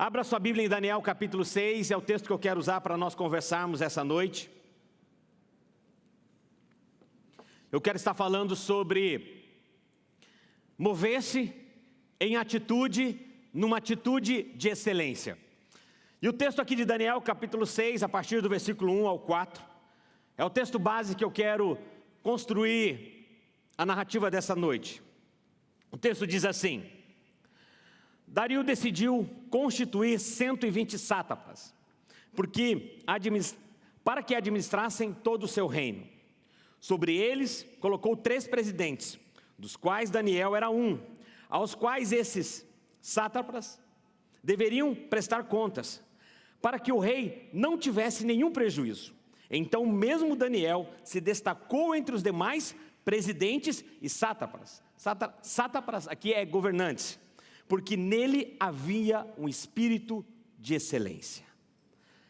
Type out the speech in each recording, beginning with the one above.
Abra sua Bíblia em Daniel capítulo 6, é o texto que eu quero usar para nós conversarmos essa noite. Eu quero estar falando sobre mover-se em atitude, numa atitude de excelência. E o texto aqui de Daniel capítulo 6, a partir do versículo 1 ao 4, é o texto base que eu quero construir a narrativa dessa noite. O texto diz assim: Dario decidiu constituir 120 sátrapas, porque, para que administrassem todo o seu reino. Sobre eles colocou três presidentes, dos quais Daniel era um, aos quais esses sátrapas deveriam prestar contas, para que o rei não tivesse nenhum prejuízo. Então mesmo Daniel se destacou entre os demais presidentes e sátrapas. Sátrapas aqui é governantes porque nele havia um espírito de excelência.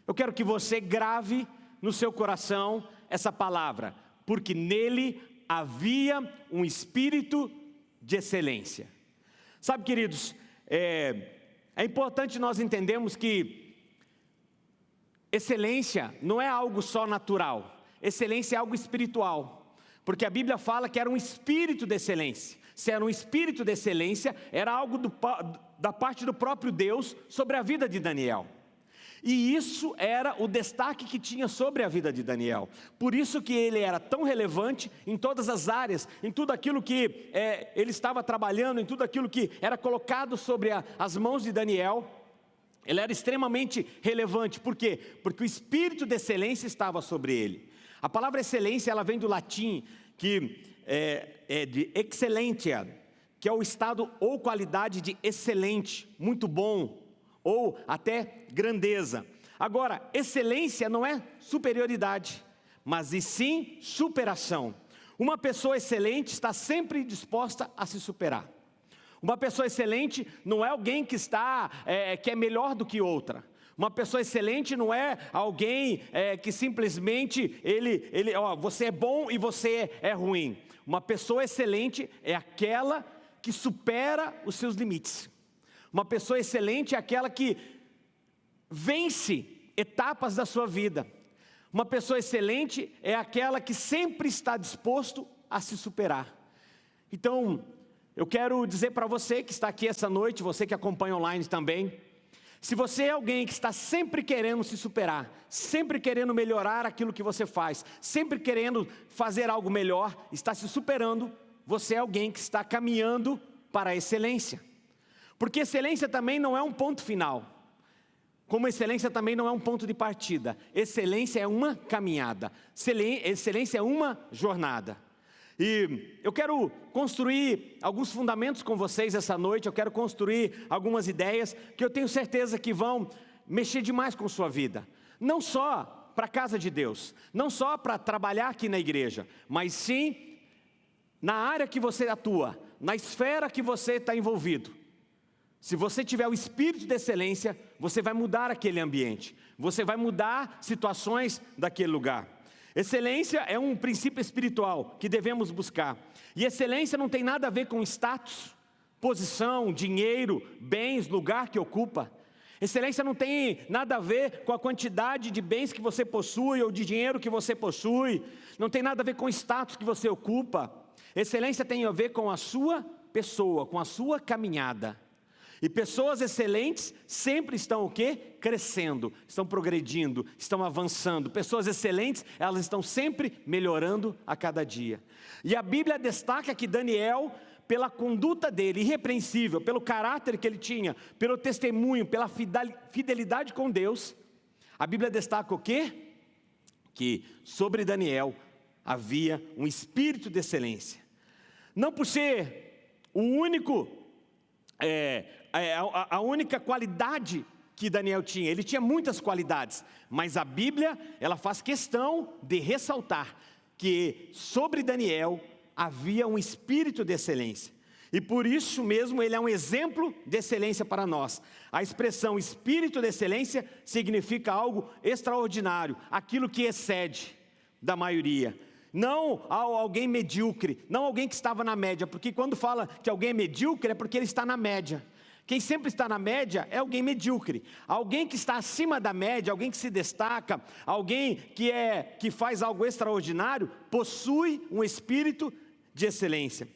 Eu quero que você grave no seu coração essa palavra, porque nele havia um espírito de excelência. Sabe, queridos, é, é importante nós entendermos que excelência não é algo só natural, excelência é algo espiritual, porque a Bíblia fala que era um espírito de excelência se era um espírito de excelência, era algo do, da parte do próprio Deus sobre a vida de Daniel. E isso era o destaque que tinha sobre a vida de Daniel. Por isso que ele era tão relevante em todas as áreas, em tudo aquilo que é, ele estava trabalhando, em tudo aquilo que era colocado sobre a, as mãos de Daniel. Ele era extremamente relevante. Por quê? Porque o espírito de excelência estava sobre ele. A palavra excelência, ela vem do latim, que é, é de excelência, que é o estado ou qualidade de excelente, muito bom, ou até grandeza. Agora, excelência não é superioridade, mas e sim superação. Uma pessoa excelente está sempre disposta a se superar. Uma pessoa excelente não é alguém que está, é, que é melhor do que outra. Uma pessoa excelente não é alguém é, que simplesmente ele, ele, ó, você é bom e você é ruim. Uma pessoa excelente é aquela que supera os seus limites. Uma pessoa excelente é aquela que vence etapas da sua vida. Uma pessoa excelente é aquela que sempre está disposto a se superar. Então, eu quero dizer para você que está aqui essa noite, você que acompanha online também, se você é alguém que está sempre querendo se superar, sempre querendo melhorar aquilo que você faz, sempre querendo fazer algo melhor, está se superando, você é alguém que está caminhando para a excelência. Porque excelência também não é um ponto final. Como excelência também não é um ponto de partida. Excelência é uma caminhada. Excelência é uma jornada. E eu quero construir alguns fundamentos com vocês essa noite, eu quero construir algumas ideias que eu tenho certeza que vão mexer demais com sua vida. Não só para a casa de Deus, não só para trabalhar aqui na igreja, mas sim na área que você atua, na esfera que você está envolvido. Se você tiver o espírito de excelência, você vai mudar aquele ambiente, você vai mudar situações daquele lugar. Excelência é um princípio espiritual que devemos buscar. E excelência não tem nada a ver com status, posição, dinheiro, bens, lugar que ocupa. Excelência não tem nada a ver com a quantidade de bens que você possui ou de dinheiro que você possui. Não tem nada a ver com o status que você ocupa. Excelência tem a ver com a sua pessoa, com a sua caminhada. E pessoas excelentes sempre estão o quê? Crescendo, estão progredindo, estão avançando. Pessoas excelentes, elas estão sempre melhorando a cada dia. E a Bíblia destaca que Daniel, pela conduta dele, irrepreensível, pelo caráter que ele tinha, pelo testemunho, pela fidelidade com Deus, a Bíblia destaca o quê? Que sobre Daniel havia um espírito de excelência. Não por ser o único é, a, a única qualidade que Daniel tinha, ele tinha muitas qualidades, mas a Bíblia, ela faz questão de ressaltar que sobre Daniel havia um espírito de excelência. E por isso mesmo ele é um exemplo de excelência para nós. A expressão espírito de excelência significa algo extraordinário, aquilo que excede da maioria. Não alguém medíocre, não alguém que estava na média, porque quando fala que alguém é medíocre é porque ele está na média Quem sempre está na média é alguém medíocre. Alguém que está acima da média, alguém que se destaca, alguém que é que faz algo extraordinário, possui um espírito de excelência.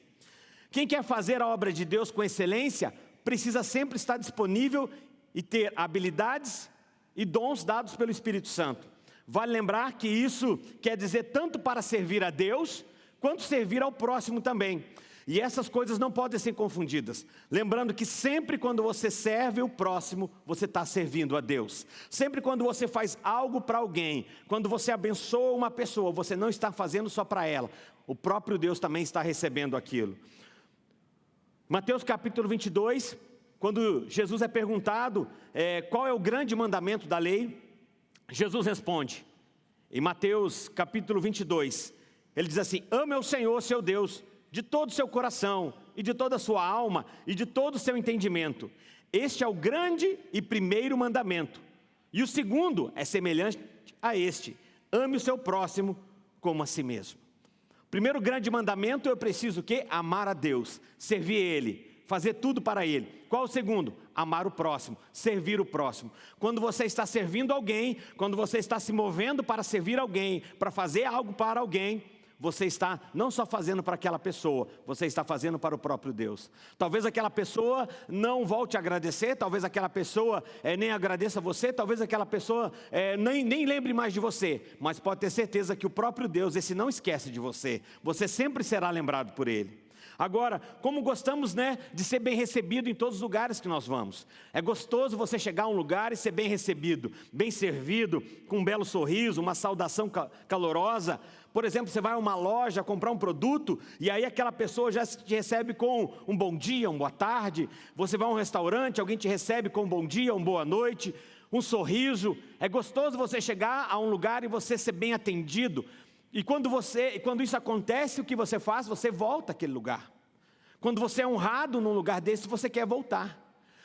Quem quer fazer a obra de Deus com excelência, precisa sempre estar disponível e ter habilidades e dons dados pelo Espírito Santo. Vale lembrar que isso quer dizer tanto para servir a Deus, quanto servir ao próximo também. E essas coisas não podem ser confundidas. Lembrando que sempre quando você serve o próximo, você está servindo a Deus. Sempre quando você faz algo para alguém, quando você abençoa uma pessoa, você não está fazendo só para ela. O próprio Deus também está recebendo aquilo. Mateus capítulo 22, quando Jesus é perguntado é, qual é o grande mandamento da lei, Jesus responde, em Mateus capítulo 22, ele diz assim: Ame o Senhor seu Deus de todo o seu coração, e de toda a sua alma, e de todo o seu entendimento. Este é o grande e primeiro mandamento. E o segundo é semelhante a este: ame o seu próximo como a si mesmo. Primeiro grande mandamento, eu preciso o quê? Amar a Deus, servir Ele, fazer tudo para Ele. Qual o segundo? Amar o próximo, servir o próximo. Quando você está servindo alguém, quando você está se movendo para servir alguém, para fazer algo para alguém, você está não só fazendo para aquela pessoa, você está fazendo para o próprio Deus. Talvez aquela pessoa não volte a agradecer, talvez aquela pessoa é, nem agradeça você, talvez aquela pessoa é, nem, nem lembre mais de você, mas pode ter certeza que o próprio Deus, esse não esquece de você, você sempre será lembrado por Ele. Agora, como gostamos né, de ser bem recebido em todos os lugares que nós vamos. É gostoso você chegar a um lugar e ser bem recebido, bem servido, com um belo sorriso, uma saudação calorosa. Por exemplo, você vai a uma loja comprar um produto e aí aquela pessoa já te recebe com um bom dia, uma boa tarde. Você vai a um restaurante, alguém te recebe com um bom dia, uma boa noite, um sorriso. É gostoso você chegar a um lugar e você ser bem atendido. E quando você, quando isso acontece, o que você faz? Você volta àquele lugar. Quando você é honrado num lugar desse, você quer voltar.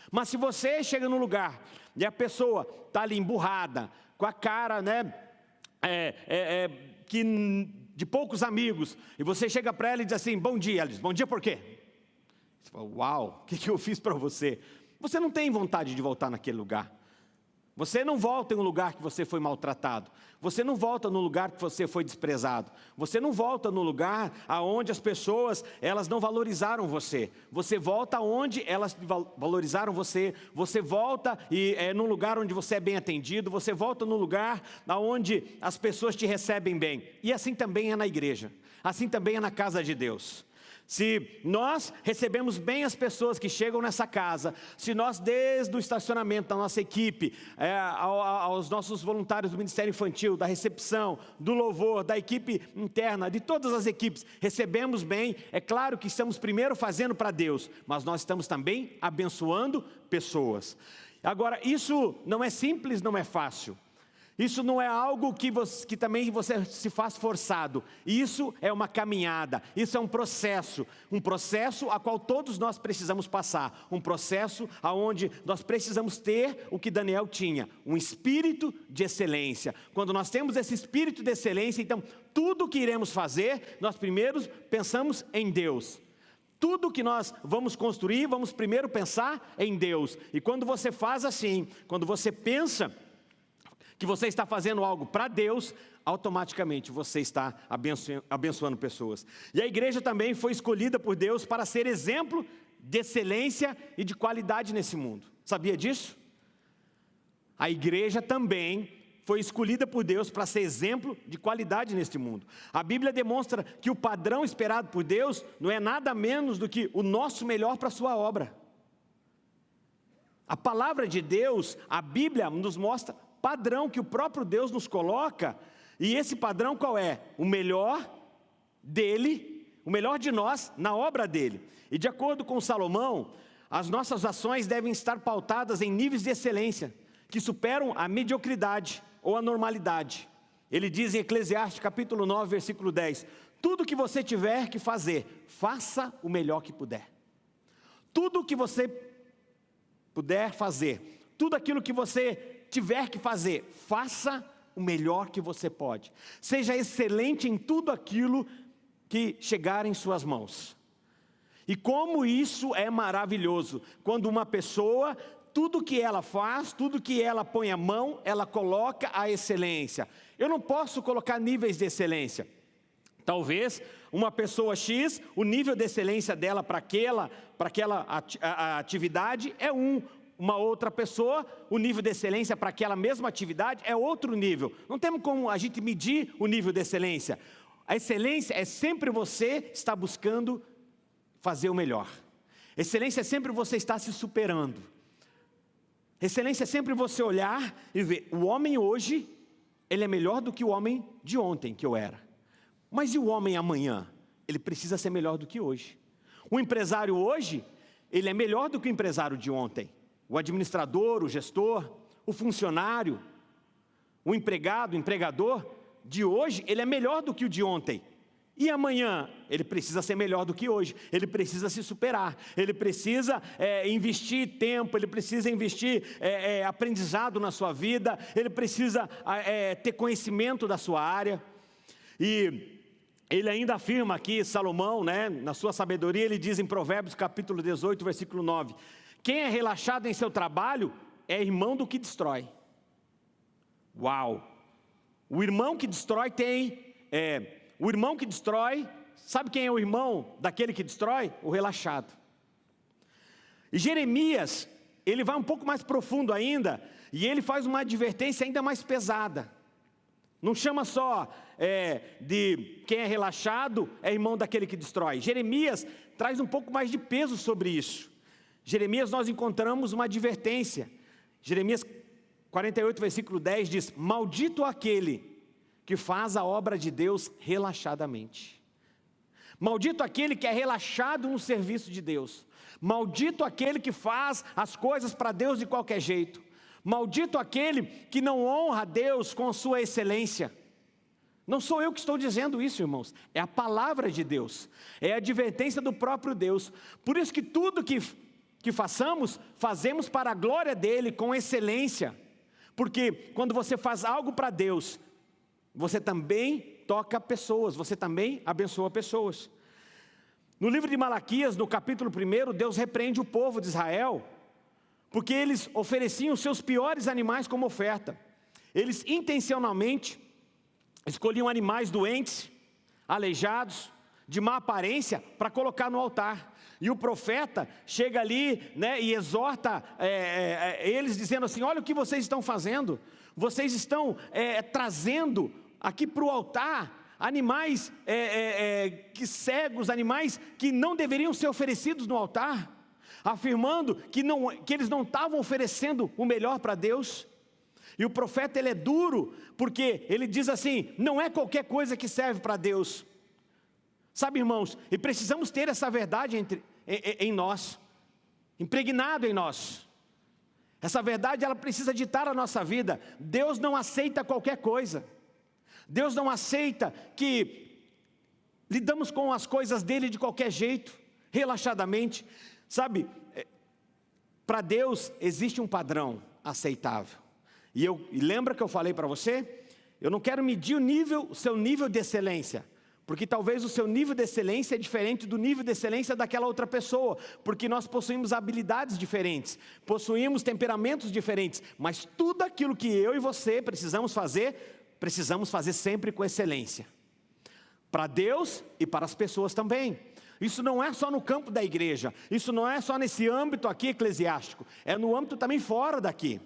Mas se você chega num lugar e a pessoa está ali emburrada, com a cara, né, é, é, é, que de poucos amigos, e você chega para ela e diz assim, bom dia, ela diz, bom dia por quê? Você fala, uau, o que, que eu fiz para você? Você não tem vontade de voltar naquele lugar. Você não volta em um lugar que você foi maltratado. Você não volta no lugar que você foi desprezado. Você não volta no lugar aonde as pessoas, elas não valorizaram você. Você volta onde elas valorizaram você. Você volta e é num lugar onde você é bem atendido. Você volta no lugar aonde as pessoas te recebem bem. E assim também é na igreja. Assim também é na casa de Deus. Se nós recebemos bem as pessoas que chegam nessa casa, se nós desde o estacionamento da nossa equipe, é, aos nossos voluntários do Ministério Infantil, da recepção, do louvor, da equipe interna, de todas as equipes, recebemos bem, é claro que estamos primeiro fazendo para Deus, mas nós estamos também abençoando pessoas. Agora, isso não é simples, não é fácil. Isso não é algo que, você, que também você se faz forçado. Isso é uma caminhada, isso é um processo. Um processo a qual todos nós precisamos passar. Um processo aonde nós precisamos ter o que Daniel tinha, um espírito de excelência. Quando nós temos esse espírito de excelência, então tudo que iremos fazer, nós primeiro pensamos em Deus. Tudo que nós vamos construir, vamos primeiro pensar em Deus. E quando você faz assim, quando você pensa que você está fazendo algo para Deus, automaticamente você está abençoando, pessoas. E a igreja também foi escolhida por Deus para ser exemplo de excelência e de qualidade nesse mundo. Sabia disso? A igreja também foi escolhida por Deus para ser exemplo de qualidade neste mundo. A Bíblia demonstra que o padrão esperado por Deus não é nada menos do que o nosso melhor para a sua obra. A palavra de Deus, a Bíblia nos mostra padrão que o próprio Deus nos coloca, e esse padrão qual é? O melhor dele, o melhor de nós na obra dele. E de acordo com Salomão, as nossas ações devem estar pautadas em níveis de excelência, que superam a mediocridade ou a normalidade. Ele diz em Eclesiastes capítulo 9, versículo 10, tudo que você tiver que fazer, faça o melhor que puder. Tudo que você puder fazer, tudo aquilo que você tiver que fazer, faça o melhor que você pode. Seja excelente em tudo aquilo que chegar em suas mãos. E como isso é maravilhoso, quando uma pessoa, tudo que ela faz, tudo que ela põe a mão, ela coloca a excelência. Eu não posso colocar níveis de excelência. Talvez uma pessoa X, o nível de excelência dela para aquela, para aquela atividade é um. Uma outra pessoa, o nível de excelência para aquela mesma atividade é outro nível. Não temos como a gente medir o nível de excelência. A excelência é sempre você estar buscando fazer o melhor. Excelência é sempre você estar se superando. Excelência é sempre você olhar e ver, o homem hoje, ele é melhor do que o homem de ontem que eu era. Mas e o homem amanhã? Ele precisa ser melhor do que hoje. O empresário hoje, ele é melhor do que o empresário de ontem. O administrador, o gestor, o funcionário, o empregado, o empregador de hoje, ele é melhor do que o de ontem. E amanhã, ele precisa ser melhor do que hoje, ele precisa se superar, ele precisa é, investir tempo, ele precisa investir é, é, aprendizado na sua vida, ele precisa é, ter conhecimento da sua área. E ele ainda afirma aqui, Salomão, né, na sua sabedoria, ele diz em Provérbios capítulo 18, versículo 9: Quem é relaxado em seu trabalho é irmão do que destrói. Uau! O irmão que destrói tem é, o irmão que destrói, sabe quem é o irmão daquele que destrói? O relaxado. E Jeremias, ele vai um pouco mais profundo ainda, e ele faz uma advertência ainda mais pesada. Não chama só é, de quem é relaxado é irmão daquele que destrói. Jeremias traz um pouco mais de peso sobre isso. Jeremias nós encontramos uma advertência. Jeremias 48, versículo 10 diz: Maldito aquele que faz a obra de Deus relaxadamente. Maldito aquele que é relaxado no serviço de Deus. Maldito aquele que faz as coisas para Deus de qualquer jeito. Maldito aquele que não honra a Deus com sua excelência. Não sou eu que estou dizendo isso, irmãos. É a palavra de Deus. É a advertência do próprio Deus. Por isso que tudo que, que façamos, fazemos para a glória dEle, com excelência. Porque quando você faz algo para Deus, você também toca pessoas, você também abençoa pessoas. No livro de Malaquias, no capítulo 1, Deus repreende o povo de Israel, porque eles ofereciam seus piores animais como oferta. Eles intencionalmente escolhiam animais doentes, aleijados, de má aparência, para colocar no altar. E o profeta chega ali né, e exorta é, é, eles, dizendo assim: Olha o que vocês estão fazendo, vocês estão é, trazendo aqui para o altar animais é, é, é, que cegos, animais que não deveriam ser oferecidos no altar, afirmando que, não, que eles não estavam oferecendo o melhor para Deus. E o profeta ele é duro, porque ele diz assim: não é qualquer coisa que serve para Deus. Sabe, irmãos, e precisamos ter essa verdade entre, em, em nós, impregnado em nós. Essa verdade ela precisa ditar a nossa vida. Deus não aceita qualquer coisa. Deus não aceita que lidamos com as coisas dele de qualquer jeito, relaxadamente. Sabe, é, para Deus existe um padrão aceitável. E, eu, e lembra que eu falei para você? Eu não quero medir o nível, o seu nível de excelência, porque talvez o seu nível de excelência é diferente do nível de excelência daquela outra pessoa, porque nós possuímos habilidades diferentes, possuímos temperamentos diferentes, mas tudo aquilo que eu e você precisamos fazer precisamos fazer sempre com excelência. Para Deus e para as pessoas também. Isso não é só no campo da igreja, isso não é só nesse âmbito aqui eclesiástico, é no âmbito também fora daqui.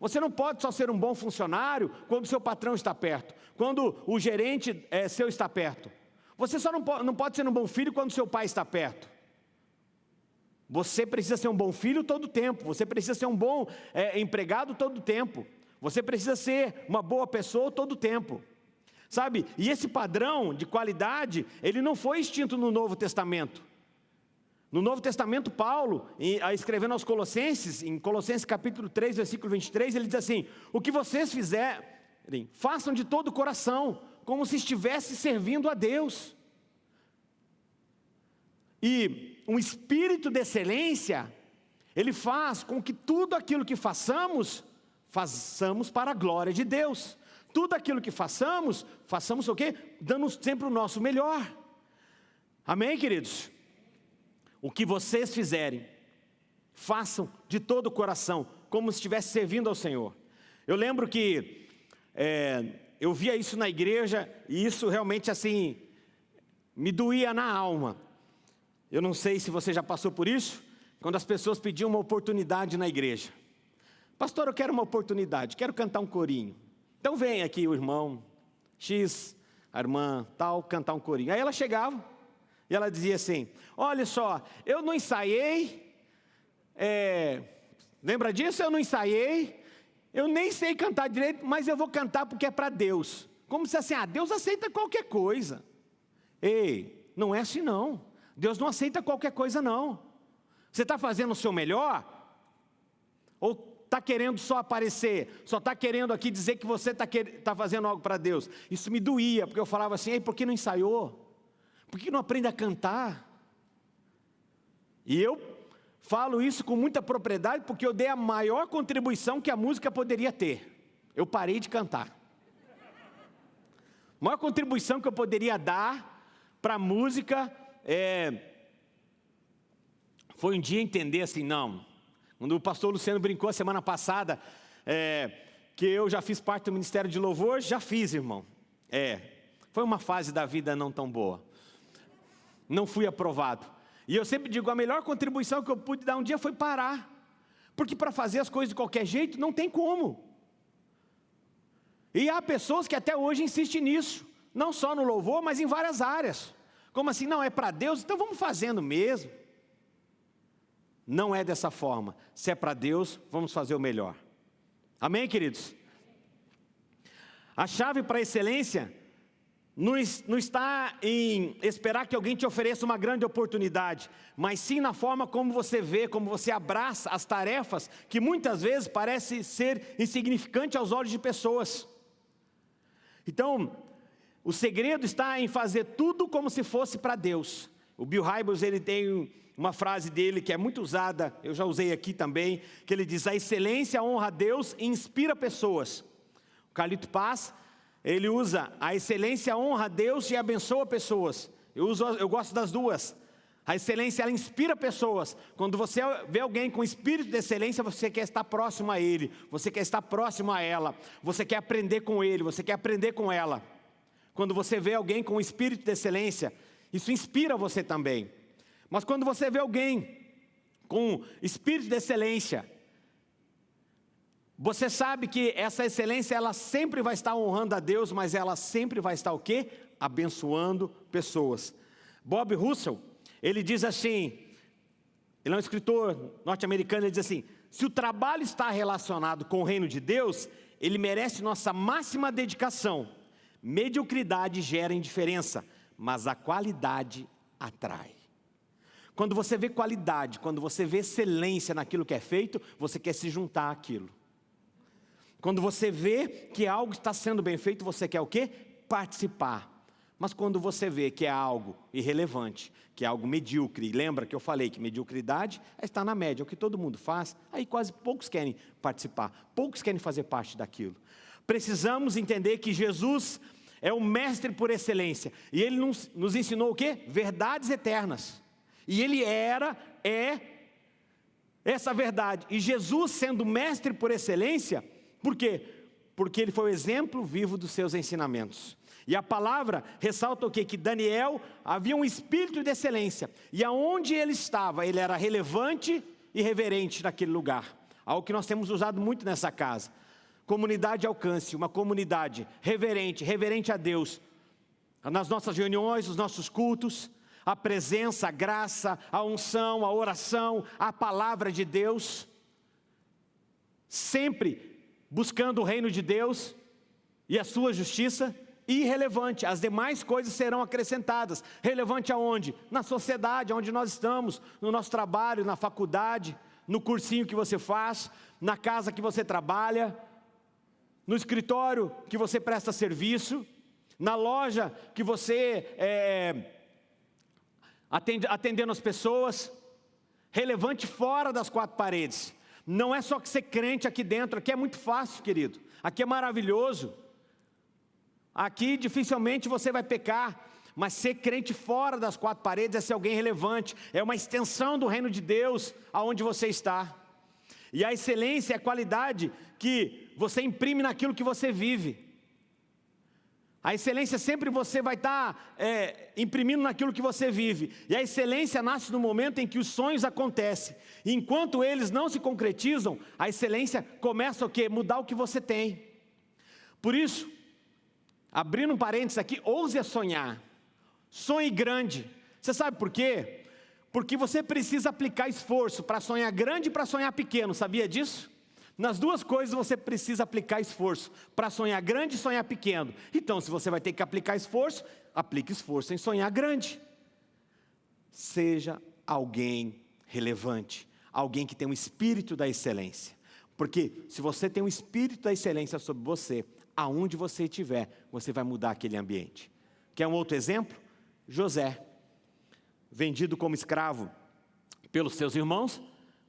Você não pode só ser um bom funcionário quando seu patrão está perto, quando o gerente é, seu está perto. Você só não pode, não pode ser um bom filho quando seu pai está perto. Você precisa ser um bom filho todo o tempo, você precisa ser um bom é, empregado todo o tempo. Você precisa ser uma boa pessoa todo o tempo. Sabe? E esse padrão de qualidade, ele não foi extinto no Novo Testamento. No Novo Testamento, Paulo, escrevendo aos Colossenses, em Colossenses capítulo 3, versículo 23, ele diz assim: O que vocês fizerem, façam de todo o coração, como se estivesse servindo a Deus. E um espírito de excelência, ele faz com que tudo aquilo que façamos façamos para a glória de Deus. Tudo aquilo que façamos, façamos o quê? Dando sempre o nosso melhor. Amém, queridos? o que vocês fizerem, façam de todo o coração, como se estivesse servindo ao Senhor. Eu lembro que é, eu via isso na igreja e isso realmente assim me doía na alma. Eu não sei se você já passou por isso, quando as pessoas pediam uma oportunidade na igreja. Pastor, eu quero uma oportunidade, quero cantar um corinho. Então vem aqui o irmão X, a irmã tal, cantar um corinho. Aí ela chegava e ela dizia assim: Olha só, eu não ensaiei, é, lembra disso? Eu não ensaiei, eu nem sei cantar direito, mas eu vou cantar porque é para Deus. Como se assim, ah, Deus aceita qualquer coisa. Ei, não é assim não. Deus não aceita qualquer coisa não. Você está fazendo o seu melhor? Ou está querendo só aparecer, só está querendo aqui dizer que você está tá fazendo algo para Deus. Isso me doía, porque eu falava assim, Ei, por que não ensaiou? Por que não aprende a cantar? E eu falo isso com muita propriedade, porque eu dei a maior contribuição que a música poderia ter. Eu parei de cantar. A maior contribuição que eu poderia dar para a música é, foi um dia entender assim, não, quando o pastor Luciano brincou a semana passada, é, que eu já fiz parte do Ministério de Louvor, já fiz, irmão. É, foi uma fase da vida não tão boa. Não fui aprovado. E eu sempre digo, a melhor contribuição que eu pude dar um dia foi parar. Porque para fazer as coisas de qualquer jeito, não tem como. E há pessoas que até hoje insistem nisso. Não só no louvor, mas em várias áreas. Como assim, não, é para Deus, então vamos fazendo mesmo. Não é dessa forma. Se é para Deus, vamos fazer o melhor. Amém, queridos? A chave para a excelência não, está em esperar que alguém te ofereça uma grande oportunidade, mas sim na forma como você vê, como você abraça as tarefas que muitas vezes parece ser insignificante aos olhos de pessoas. Então, o segredo está em fazer tudo como se fosse para Deus. O Bill Hybels, ele tem uma frase dele que é muito usada, eu já usei aqui também, que ele diz, a excelência honra a Deus e inspira pessoas. O Carlito Paz, ele usa, a excelência honra a Deus e abençoa pessoas. Eu, uso, eu gosto das duas. A excelência, ela inspira pessoas. Quando você vê alguém com espírito de excelência, você quer estar próximo a ele, você quer estar próximo a ela, você quer aprender com ele, você quer aprender com ela. Quando você vê alguém com espírito de excelência, isso inspira você também. Mas quando você vê alguém com espírito de excelência, você sabe que essa excelência ela sempre vai estar honrando a Deus, mas ela sempre vai estar o quê? Abençoando pessoas. Bob Russell, ele diz assim, ele é um escritor norte-americano, ele diz assim: se o trabalho está relacionado com o reino de Deus, ele merece nossa máxima dedicação. Mediocridade gera indiferença, mas a qualidade atrai. Quando você vê qualidade, quando você vê excelência naquilo que é feito, você quer se juntar àquilo. Quando você vê que algo está sendo bem feito, você quer o quê? Participar. Mas quando você vê que é algo irrelevante, que é algo medíocre, lembra que eu falei que mediocridade é estar na média, é o que todo mundo faz, aí quase poucos querem participar, poucos querem fazer parte daquilo. Precisamos entender que Jesus é o mestre por excelência, e ele nos, nos ensinou o quê? Verdades eternas. E ele era, é essa verdade. E Jesus, sendo mestre por excelência, por quê? Porque ele foi o exemplo vivo dos seus ensinamentos. E a palavra ressalta o quê? Que Daniel havia um espírito de excelência. E aonde ele estava, ele era relevante e reverente naquele lugar. Algo que nós temos usado muito nessa casa. Comunidade alcance, uma comunidade reverente, reverente a Deus. Nas nossas reuniões, nos nossos cultos, a presença, a graça, a unção, a oração, a palavra de Deus, sempre buscando o reino de Deus e a sua justiça, irrelevante, as demais coisas serão acrescentadas. Relevante aonde? Na sociedade, onde nós estamos, no nosso trabalho, na faculdade, no cursinho que você faz, na casa que você trabalha, no escritório que você presta serviço, na loja que você é, atendendo as pessoas, relevante fora das quatro paredes. Não é só que ser crente aqui dentro, aqui é muito fácil, querido. Aqui é maravilhoso. Aqui dificilmente você vai pecar, Mas ser crente fora das quatro paredes é ser alguém relevante, é uma extensão do reino de Deus aonde você está. E a excelência é a qualidade que você imprime naquilo que você vive. A excelência sempre você vai estar tá, é, imprimindo naquilo que você vive. E a excelência nasce no momento em que os sonhos acontecem. E enquanto eles não se concretizam, a excelência começa o quê? Mudar o que você tem. Por isso, abrindo um parênteses aqui, ouse a sonhar. Sonhe grande. Você sabe por quê? Porque você precisa aplicar esforço para sonhar grande e para sonhar pequeno. Sabia disso? Nas duas coisas você precisa aplicar esforço, para sonhar grande e sonhar pequeno. Então, se você vai ter que aplicar esforço, aplique esforço em sonhar grande. Seja alguém relevante, alguém que tem um espírito da excelência. Porque se você tem um espírito da excelência sobre você, aonde você estiver, você vai mudar aquele ambiente. Quer um outro exemplo? José, vendido como escravo pelos seus irmãos,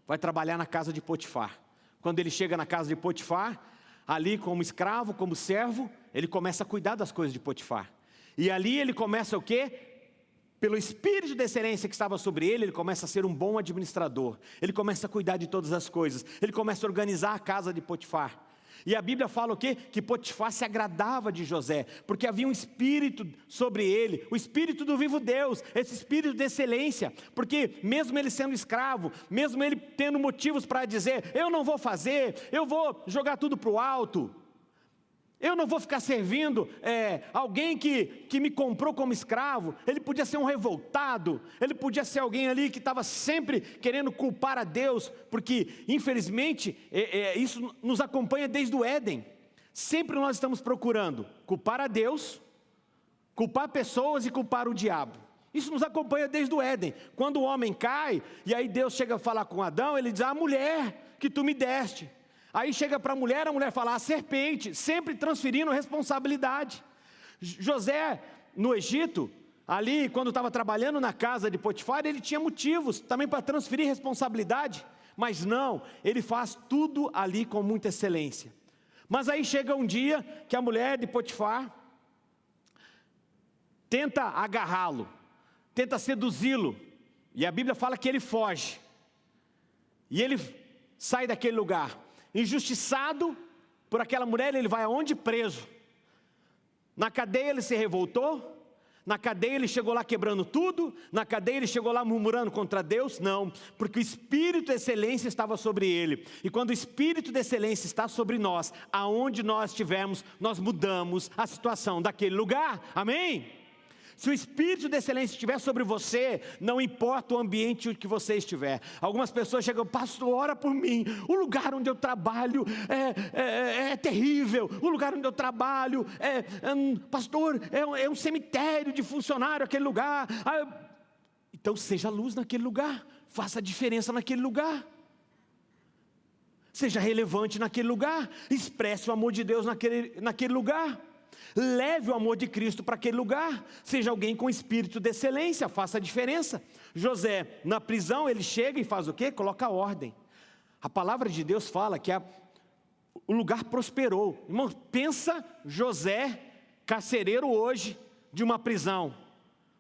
vai trabalhar na casa de Potifar. Quando ele chega na casa de Potifar, ali como escravo, como servo, ele começa a cuidar das coisas de Potifar. E ali ele começa o quê? Pelo espírito de excelência que estava sobre ele, ele começa a ser um bom administrador. Ele começa a cuidar de todas as coisas. Ele começa a organizar a casa de Potifar. E a Bíblia fala o quê? Que Potifar se agradava de José, porque havia um espírito sobre ele, o espírito do vivo Deus, esse espírito de excelência, porque mesmo ele sendo escravo, mesmo ele tendo motivos para dizer, eu não vou fazer, eu vou jogar tudo para o alto, eu não vou ficar servindo é, alguém que, que me comprou como escravo. Ele podia ser um revoltado, ele podia ser alguém ali que estava sempre querendo culpar a Deus, porque infelizmente é, é, isso nos acompanha desde o Éden. Sempre nós estamos procurando culpar a Deus, culpar pessoas e culpar o diabo. Isso nos acompanha desde o Éden. Quando o homem cai, e aí Deus chega a falar com Adão, ele diz: A mulher que tu me deste. Aí chega para a mulher, a mulher fala, a serpente, sempre transferindo responsabilidade. José, no Egito, ali, quando estava trabalhando na casa de Potifar, ele tinha motivos também para transferir responsabilidade, mas não, ele faz tudo ali com muita excelência. Mas aí chega um dia que a mulher de Potifar tenta agarrá-lo, tenta seduzi-lo, e a Bíblia fala que ele foge, e ele sai daquele lugar injustiçado por aquela mulher, ele vai aonde? Preso. Na cadeia ele se revoltou, na cadeia ele chegou lá quebrando tudo, na cadeia ele chegou lá murmurando contra Deus? Não, porque o Espírito de excelência estava sobre ele. E quando o Espírito de excelência está sobre nós, aonde nós estivermos, nós mudamos a situação daquele lugar. Amém? Se o espírito de excelência estiver sobre você, não importa o ambiente que você estiver. Algumas pessoas chegam, pastor, ora por mim. O lugar onde eu trabalho é, é, é, é terrível. O lugar onde eu trabalho é, hum, pastor, é, é, um cemitério de funcionário aquele lugar. Ah, então seja luz naquele lugar, faça a diferença naquele lugar. Seja relevante naquele lugar, expresse o amor de Deus naquele, naquele lugar. Leve o amor de Cristo para aquele lugar. Seja alguém com espírito de excelência, faça a diferença. José, na prisão, ele chega e faz o quê? Coloca ordem. A palavra de Deus fala que a, o lugar prosperou. Irmão, pensa José, carcereiro hoje, de uma prisão.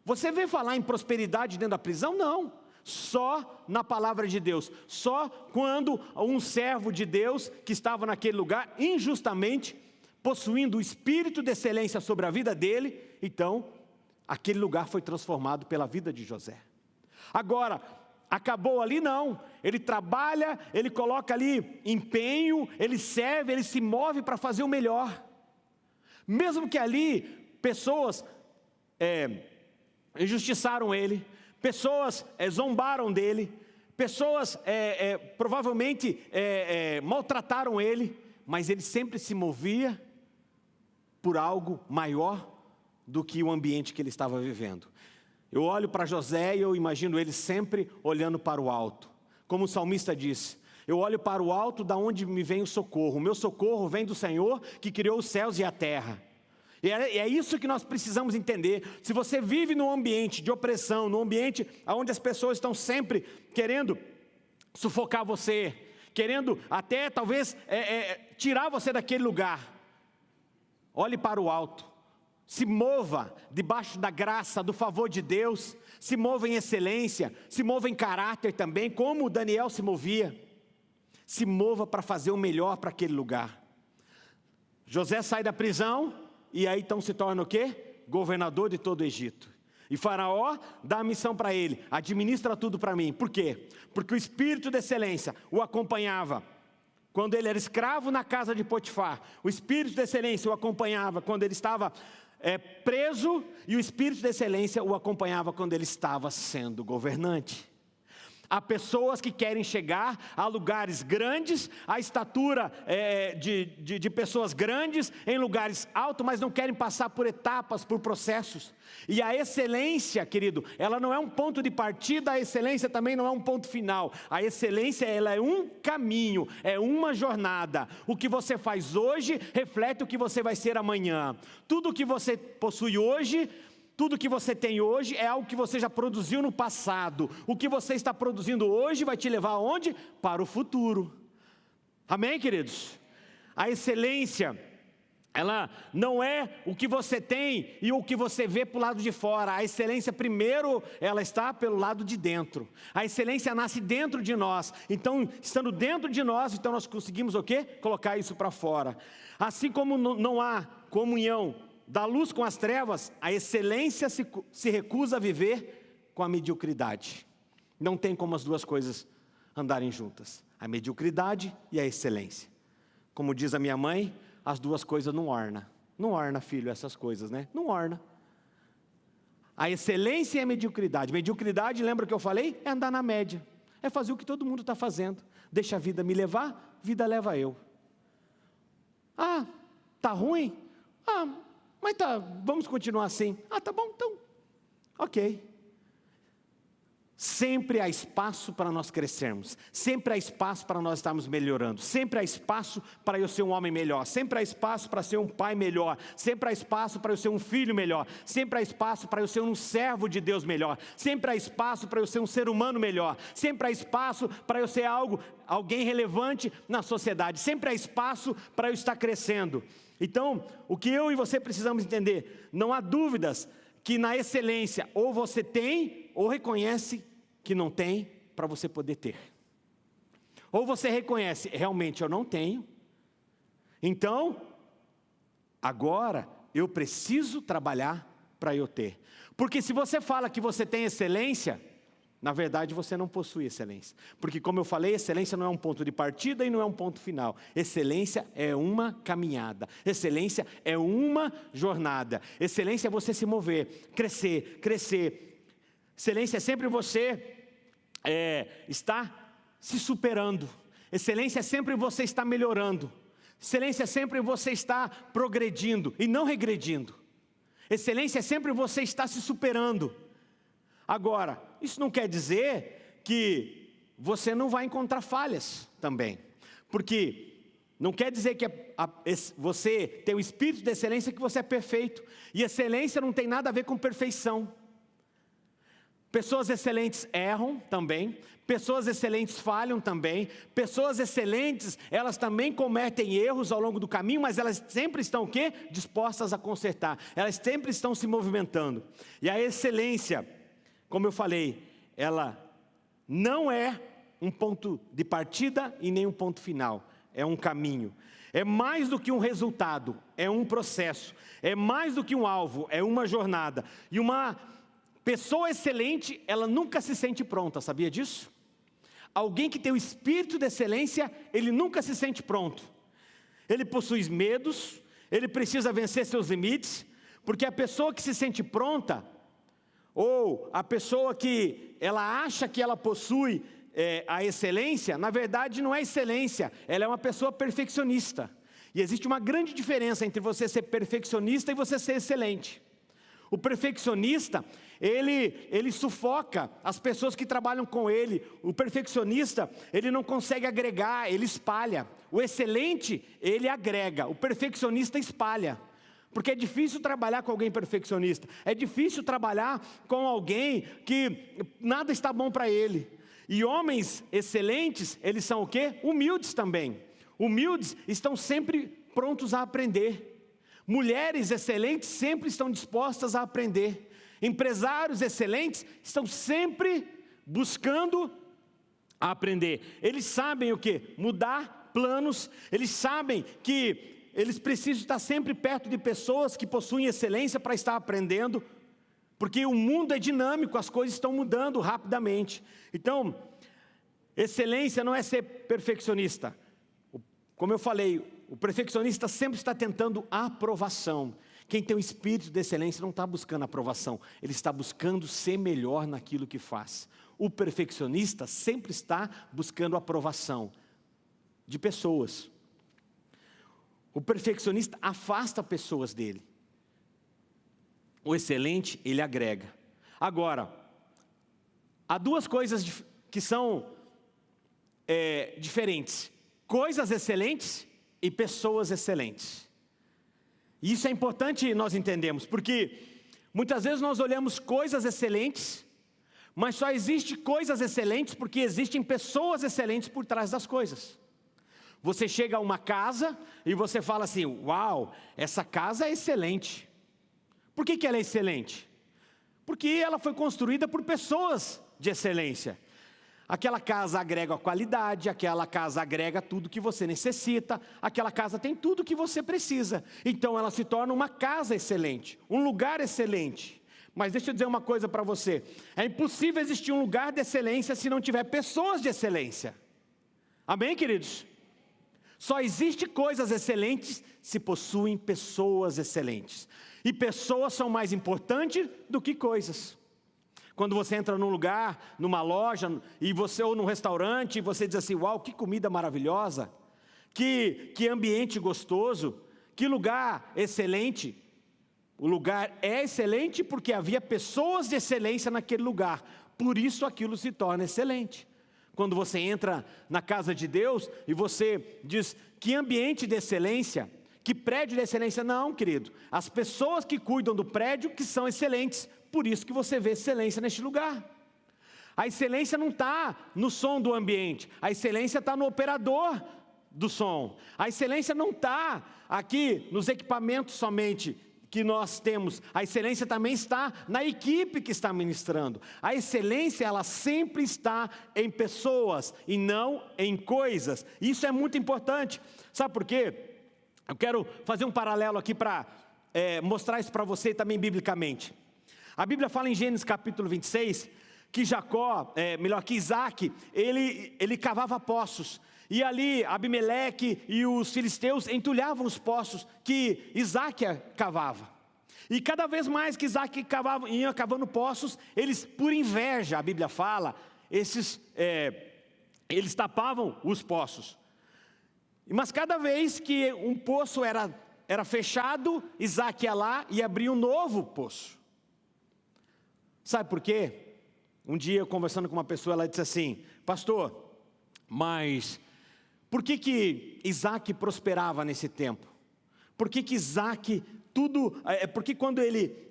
Você vê falar em prosperidade dentro da prisão? Não. Só na palavra de Deus. Só quando um servo de Deus que estava naquele lugar injustamente possuindo o espírito de excelência sobre a vida dele, então aquele lugar foi transformado pela vida de José. Agora, acabou ali não, ele trabalha, ele coloca ali empenho, ele serve, ele se move para fazer o melhor. Mesmo que ali pessoas é, injustiçaram ele, pessoas é, zombaram dele, pessoas é, é provavelmente é, é, maltrataram ele, mas ele sempre se movia por algo maior do que o ambiente que ele estava vivendo. Eu olho para José e eu imagino ele sempre olhando para o alto. Como o salmista disse, eu olho para o alto da onde me vem o socorro. O meu socorro vem do Senhor que criou os céus e a terra. E é, é isso que nós precisamos entender. Se você vive num ambiente de opressão, num ambiente onde as pessoas estão sempre querendo sufocar você, querendo até talvez é, é, tirar você daquele lugar, Olhe para o alto. se mova debaixo da graça, do favor de Deus, se mova em excelência, se mova em caráter também, como Daniel se movia. Se mova para fazer o melhor para aquele lugar. José sai da prisão e aí então se torna o quê? Governador de todo o Egito. E Faraó dá a missão para ele: administra tudo para mim. Por quê? Porque o espírito de excelência o acompanhava quando ele era escravo na casa de Potifar. O espírito de excelência o acompanhava quando ele estava é, preso e o espírito de excelência o acompanhava quando ele estava sendo governante. Há pessoas que querem chegar a lugares grandes, a estatura é, de, de, de, pessoas grandes, em lugares altos, mas não querem passar por etapas, por processos. E a excelência, querido, ela não é um ponto de partida, a excelência também não é um ponto final. A excelência, ela é um caminho, é uma jornada. O que você faz hoje reflete o que você vai ser amanhã. Tudo que você possui hoje tudo que você tem hoje é algo que você já produziu no passado. O que você está produzindo hoje vai te levar aonde? Para o futuro. Amém, queridos? A excelência, ela não é o que você tem e o que você vê para o lado de fora. A excelência, primeiro, ela está pelo lado de dentro. A excelência nasce dentro de nós. Então, estando dentro de nós, então nós conseguimos o quê? Colocar isso para fora. Assim como não há comunhão da luz com as trevas, a excelência se, se recusa a viver com a mediocridade. Não tem como as duas coisas andarem juntas: a mediocridade e a excelência. Como diz a minha mãe, as duas coisas não orna. Não orna, filho, essas coisas, né? Não orna. A excelência e a mediocridade. Mediocridade, lembra que eu falei? É andar na média. É fazer o que todo mundo está fazendo. Deixa a vida me levar, vida leva eu. Ah, tá ruim? Ah, mas tá, vamos continuar assim. Ah, tá bom, então. Ok. Sempre há espaço para nós crescermos, sempre há espaço para nós estarmos melhorando, sempre há espaço para eu ser um homem melhor, sempre há espaço para ser um pai melhor, sempre há espaço para eu ser um filho melhor, sempre há espaço para eu ser um servo de Deus melhor, sempre há espaço para eu ser um ser humano melhor, sempre há espaço para eu ser algo, alguém relevante na sociedade, sempre há espaço para eu estar crescendo. Então, o que eu e você precisamos entender, não há dúvidas que na excelência ou você tem ou reconhece que não tem para você poder ter. Ou você reconhece, realmente eu não tenho. Então, agora eu preciso trabalhar para eu ter. Porque se você fala que você tem excelência, na verdade, você não possui excelência. Porque, como eu falei, excelência não é um ponto de partida e não é um ponto final. Excelência é uma caminhada. Excelência é uma jornada. Excelência é você se mover, crescer, crescer. Excelência é sempre você é, estar se superando. Excelência é sempre você estar melhorando. Excelência é sempre você estar progredindo e não regredindo. Excelência é sempre você estar se superando. Agora, isso não quer dizer que você não vai encontrar falhas também, porque não quer dizer que a, a, você tem o espírito de excelência que você é perfeito, e excelência não tem nada a ver com perfeição. Pessoas excelentes erram também, pessoas excelentes falham também, pessoas excelentes, elas também cometem erros ao longo do caminho, mas elas sempre estão o quê? Dispostas a consertar, elas sempre estão se movimentando. E a excelência, como eu falei, ela não é um ponto de partida e nem um ponto final, é um caminho. É mais do que um resultado, é um processo. É mais do que um alvo, é uma jornada. E uma pessoa excelente, ela nunca se sente pronta, sabia disso? Alguém que tem o espírito de excelência, ele nunca se sente pronto. Ele possui medos, ele precisa vencer seus limites, porque a pessoa que se sente pronta, ou a pessoa que ela acha que ela possui é, a excelência, na verdade não é excelência, ela é uma pessoa perfeccionista. E existe uma grande diferença entre você ser perfeccionista e você ser excelente. O perfeccionista, ele, ele sufoca as pessoas que trabalham com ele. O perfeccionista, ele não consegue agregar, ele espalha. O excelente, ele agrega. O perfeccionista espalha. Porque é difícil trabalhar com alguém perfeccionista, é difícil trabalhar com alguém que nada está bom para ele. E homens excelentes, eles são o quê? Humildes também. Humildes estão sempre prontos a aprender. Mulheres excelentes sempre estão dispostas a aprender. Empresários excelentes estão sempre buscando aprender. Eles sabem o que? Mudar planos, eles sabem que eles precisam estar sempre perto de pessoas que possuem excelência para estar aprendendo, porque o mundo é dinâmico, as coisas estão mudando rapidamente. Então, excelência não é ser perfeccionista. Como eu falei, o perfeccionista sempre está tentando aprovação. Quem tem o espírito de excelência não está buscando aprovação, ele está buscando ser melhor naquilo que faz. O perfeccionista sempre está buscando aprovação de pessoas. O perfeccionista afasta pessoas dele. O excelente, ele agrega. Agora, há duas coisas que são é, diferentes: coisas excelentes e pessoas excelentes. E isso é importante nós entendemos, porque muitas vezes nós olhamos coisas excelentes, mas só existe coisas excelentes porque existem pessoas excelentes por trás das coisas. Você chega a uma casa e você fala assim: Uau, essa casa é excelente. Por que, que ela é excelente? Porque ela foi construída por pessoas de excelência. Aquela casa agrega qualidade, aquela casa agrega tudo que você necessita, aquela casa tem tudo que você precisa. Então ela se torna uma casa excelente, um lugar excelente. Mas deixa eu dizer uma coisa para você: é impossível existir um lugar de excelência se não tiver pessoas de excelência. Amém, queridos? Só existe coisas excelentes se possuem pessoas excelentes. E pessoas são mais importantes do que coisas. Quando você entra num lugar, numa loja, e você ou num restaurante, e você diz assim: "Uau, que comida maravilhosa! Que que ambiente gostoso! Que lugar excelente!" O lugar é excelente porque havia pessoas de excelência naquele lugar. Por isso aquilo se torna excelente. Quando você entra na casa de Deus e você diz: "Que ambiente de excelência!" Que prédio de excelência? Não, querido. As pessoas que cuidam do prédio que são excelentes. Por isso que você vê excelência neste lugar. A excelência não está no som do ambiente, a excelência está no operador do som. A excelência não está aqui nos equipamentos somente que nós temos. A excelência também está na equipe que está ministrando. A excelência, ela sempre está em pessoas e não em coisas. Isso é muito importante. Sabe por quê? Eu quero fazer um paralelo aqui para é, mostrar isso para você também biblicamente. A Bíblia fala em Gênesis capítulo 26 que Jacó, é, melhor que Isaac, ele, ele cavava poços. E ali Abimeleque e os filisteus entulhavam os poços que Isaac cavava. E cada vez mais que Isaac cavava, ia cavando poços, eles, por inveja, a Bíblia fala, esses, é, eles tapavam os poços. Mas cada vez que um poço era, era fechado, Isaac ia lá e abria um novo poço. Sabe por quê? Um dia, conversando com uma pessoa, ela disse assim: Pastor, mas por que, que Isaac prosperava nesse tempo? Por que, que Isaac tudo. É, é porque quando ele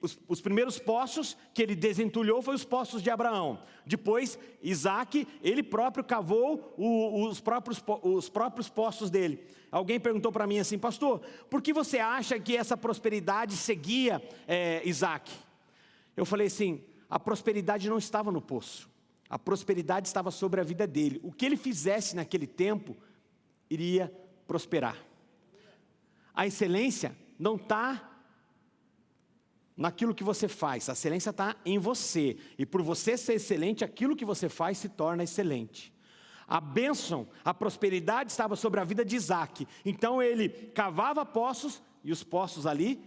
os, os, primeiros poços que ele desentulhou foi os poços de Abraão. Depois, Isaac, ele próprio cavou o, os, próprios, os próprios poços dele. Alguém perguntou para mim assim, pastor, por que você acha que essa prosperidade seguia é, Isaac? Eu falei assim, a prosperidade não estava no poço. A prosperidade estava sobre a vida dele. O que ele fizesse naquele tempo, iria prosperar. A excelência não está naquilo que você faz, a excelência está em você. E por você ser excelente, aquilo que você faz se torna excelente. A bênção, a prosperidade estava sobre a vida de Isaac. Então ele cavava poços e os poços ali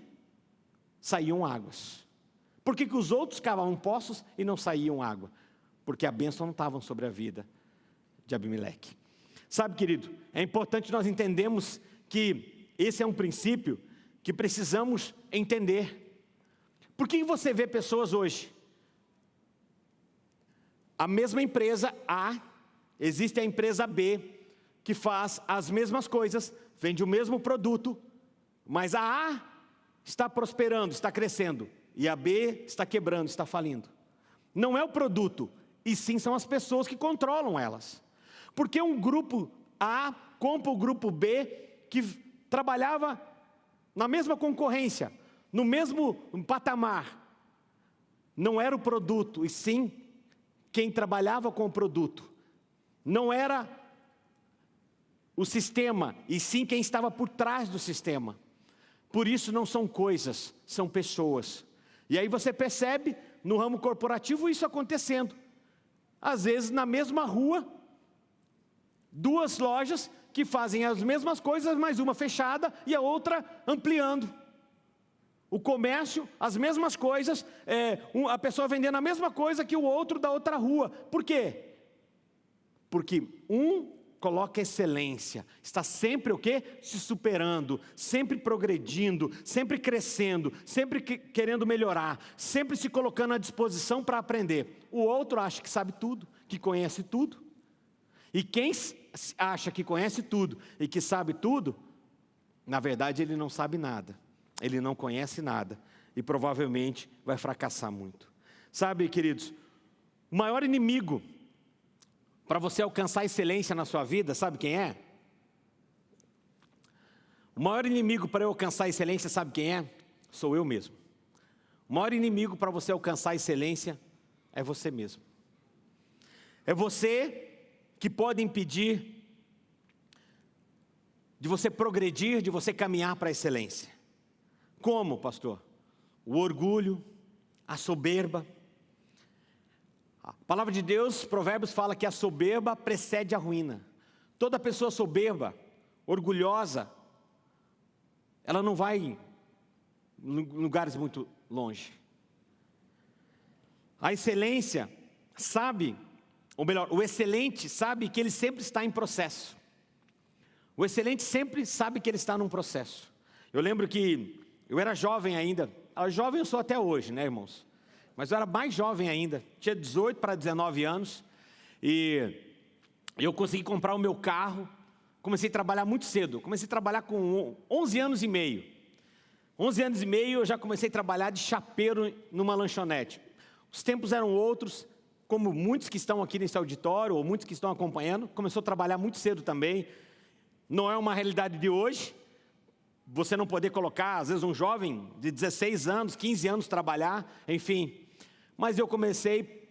saíam águas. Por que, que os outros cavavam poços e não saíam água? Porque a bênção não estava sobre a vida de Abimeleque. Sabe, querido, é importante nós entendermos que esse é um princípio que precisamos entender. Por que você vê pessoas hoje? A mesma empresa A, existe a empresa B, que faz as mesmas coisas, vende o mesmo produto, mas a A está prosperando, está crescendo, e a B está quebrando, está falindo. Não é o produto, e sim são as pessoas que controlam elas. Porque um grupo A compra o grupo B, que trabalhava na mesma concorrência, no mesmo patamar. Não era o produto, e sim quem trabalhava com o produto. Não era o sistema, e sim quem estava por trás do sistema. Por isso não são coisas, são pessoas. E aí você percebe no ramo corporativo isso acontecendo. Às vezes na mesma rua, duas lojas que fazem as mesmas coisas, mas uma fechada e a outra ampliando. O comércio, as mesmas coisas, é, a pessoa vendendo a mesma coisa que o outro da outra rua. Por quê? Porque um coloca excelência, está sempre o quê? Se superando, sempre progredindo, sempre crescendo, sempre que, querendo melhorar, sempre se colocando à disposição para aprender. O outro acha que sabe tudo, que conhece tudo. E quem acha que conhece tudo e que sabe tudo, na verdade ele não sabe nada, ele não conhece nada e provavelmente vai fracassar muito. Sabe, queridos, o maior inimigo para você alcançar excelência na sua vida, sabe quem é? O maior inimigo para eu alcançar excelência, sabe quem é? Sou eu mesmo. O maior inimigo para você alcançar excelência é você mesmo. É você que pode impedir de você progredir, de você caminhar para a excelência. Como, pastor? O orgulho, a soberba, a palavra de Deus, Provérbios fala que a soberba precede a ruína. Toda pessoa soberba, orgulhosa, ela não vai em lugares muito longe. A excelência sabe, ou melhor, o excelente sabe que ele sempre está em processo. O excelente sempre sabe que ele está num processo. Eu lembro que eu era jovem ainda, jovem eu sou até hoje, né, irmãos? Mas eu era mais jovem ainda, tinha 18 para 19 anos, e eu consegui comprar o meu carro, comecei a trabalhar muito cedo, comecei a trabalhar com 11 anos e meio. 11 anos e meio eu já comecei a trabalhar de chapeiro numa lanchonete. Os tempos eram outros, como muitos que estão aqui nesse auditório, ou muitos que estão acompanhando, começou a trabalhar muito cedo também. Não é uma realidade de hoje, você não poder colocar, às vezes, um jovem de 16 anos, 15 anos trabalhar, enfim. Mas eu comecei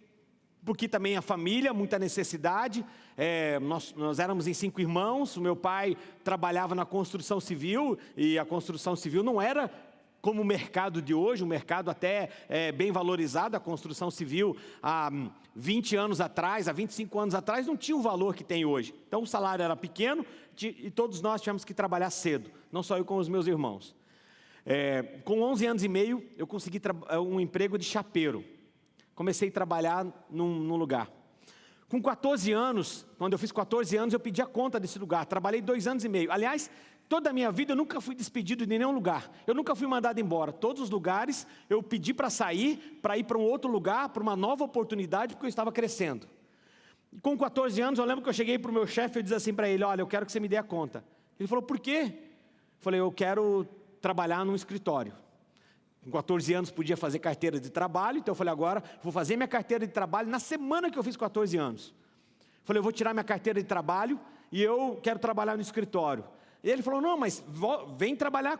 porque também a família, muita necessidade. É, nós, nós éramos em cinco irmãos, o meu pai trabalhava na construção civil, e a construção civil não era como o mercado de hoje, um mercado até é, bem valorizado, a construção civil há 20 anos atrás, há 25 anos atrás, não tinha o valor que tem hoje. Então o salário era pequeno e todos nós tínhamos que trabalhar cedo, não só eu com os meus irmãos. É, com 11 anos e meio, eu consegui um emprego de chapeiro. Comecei a trabalhar num, num lugar. Com 14 anos, quando eu fiz 14 anos, eu pedi a conta desse lugar. Trabalhei dois anos e meio. Aliás, toda a minha vida eu nunca fui despedido de nenhum lugar. Eu nunca fui mandado embora. Todos os lugares eu pedi para sair, para ir para um outro lugar, para uma nova oportunidade, porque eu estava crescendo. Com 14 anos, eu lembro que eu cheguei para o meu chefe e disse assim para ele: Olha, eu quero que você me dê a conta. Ele falou: Por quê? Eu falei: Eu quero trabalhar num escritório. Com 14 anos podia fazer carteira de trabalho, então eu falei: Agora vou fazer minha carteira de trabalho na semana que eu fiz 14 anos. Eu falei: Eu vou tirar minha carteira de trabalho e eu quero trabalhar no escritório. E ele falou: Não, mas vem trabalhar,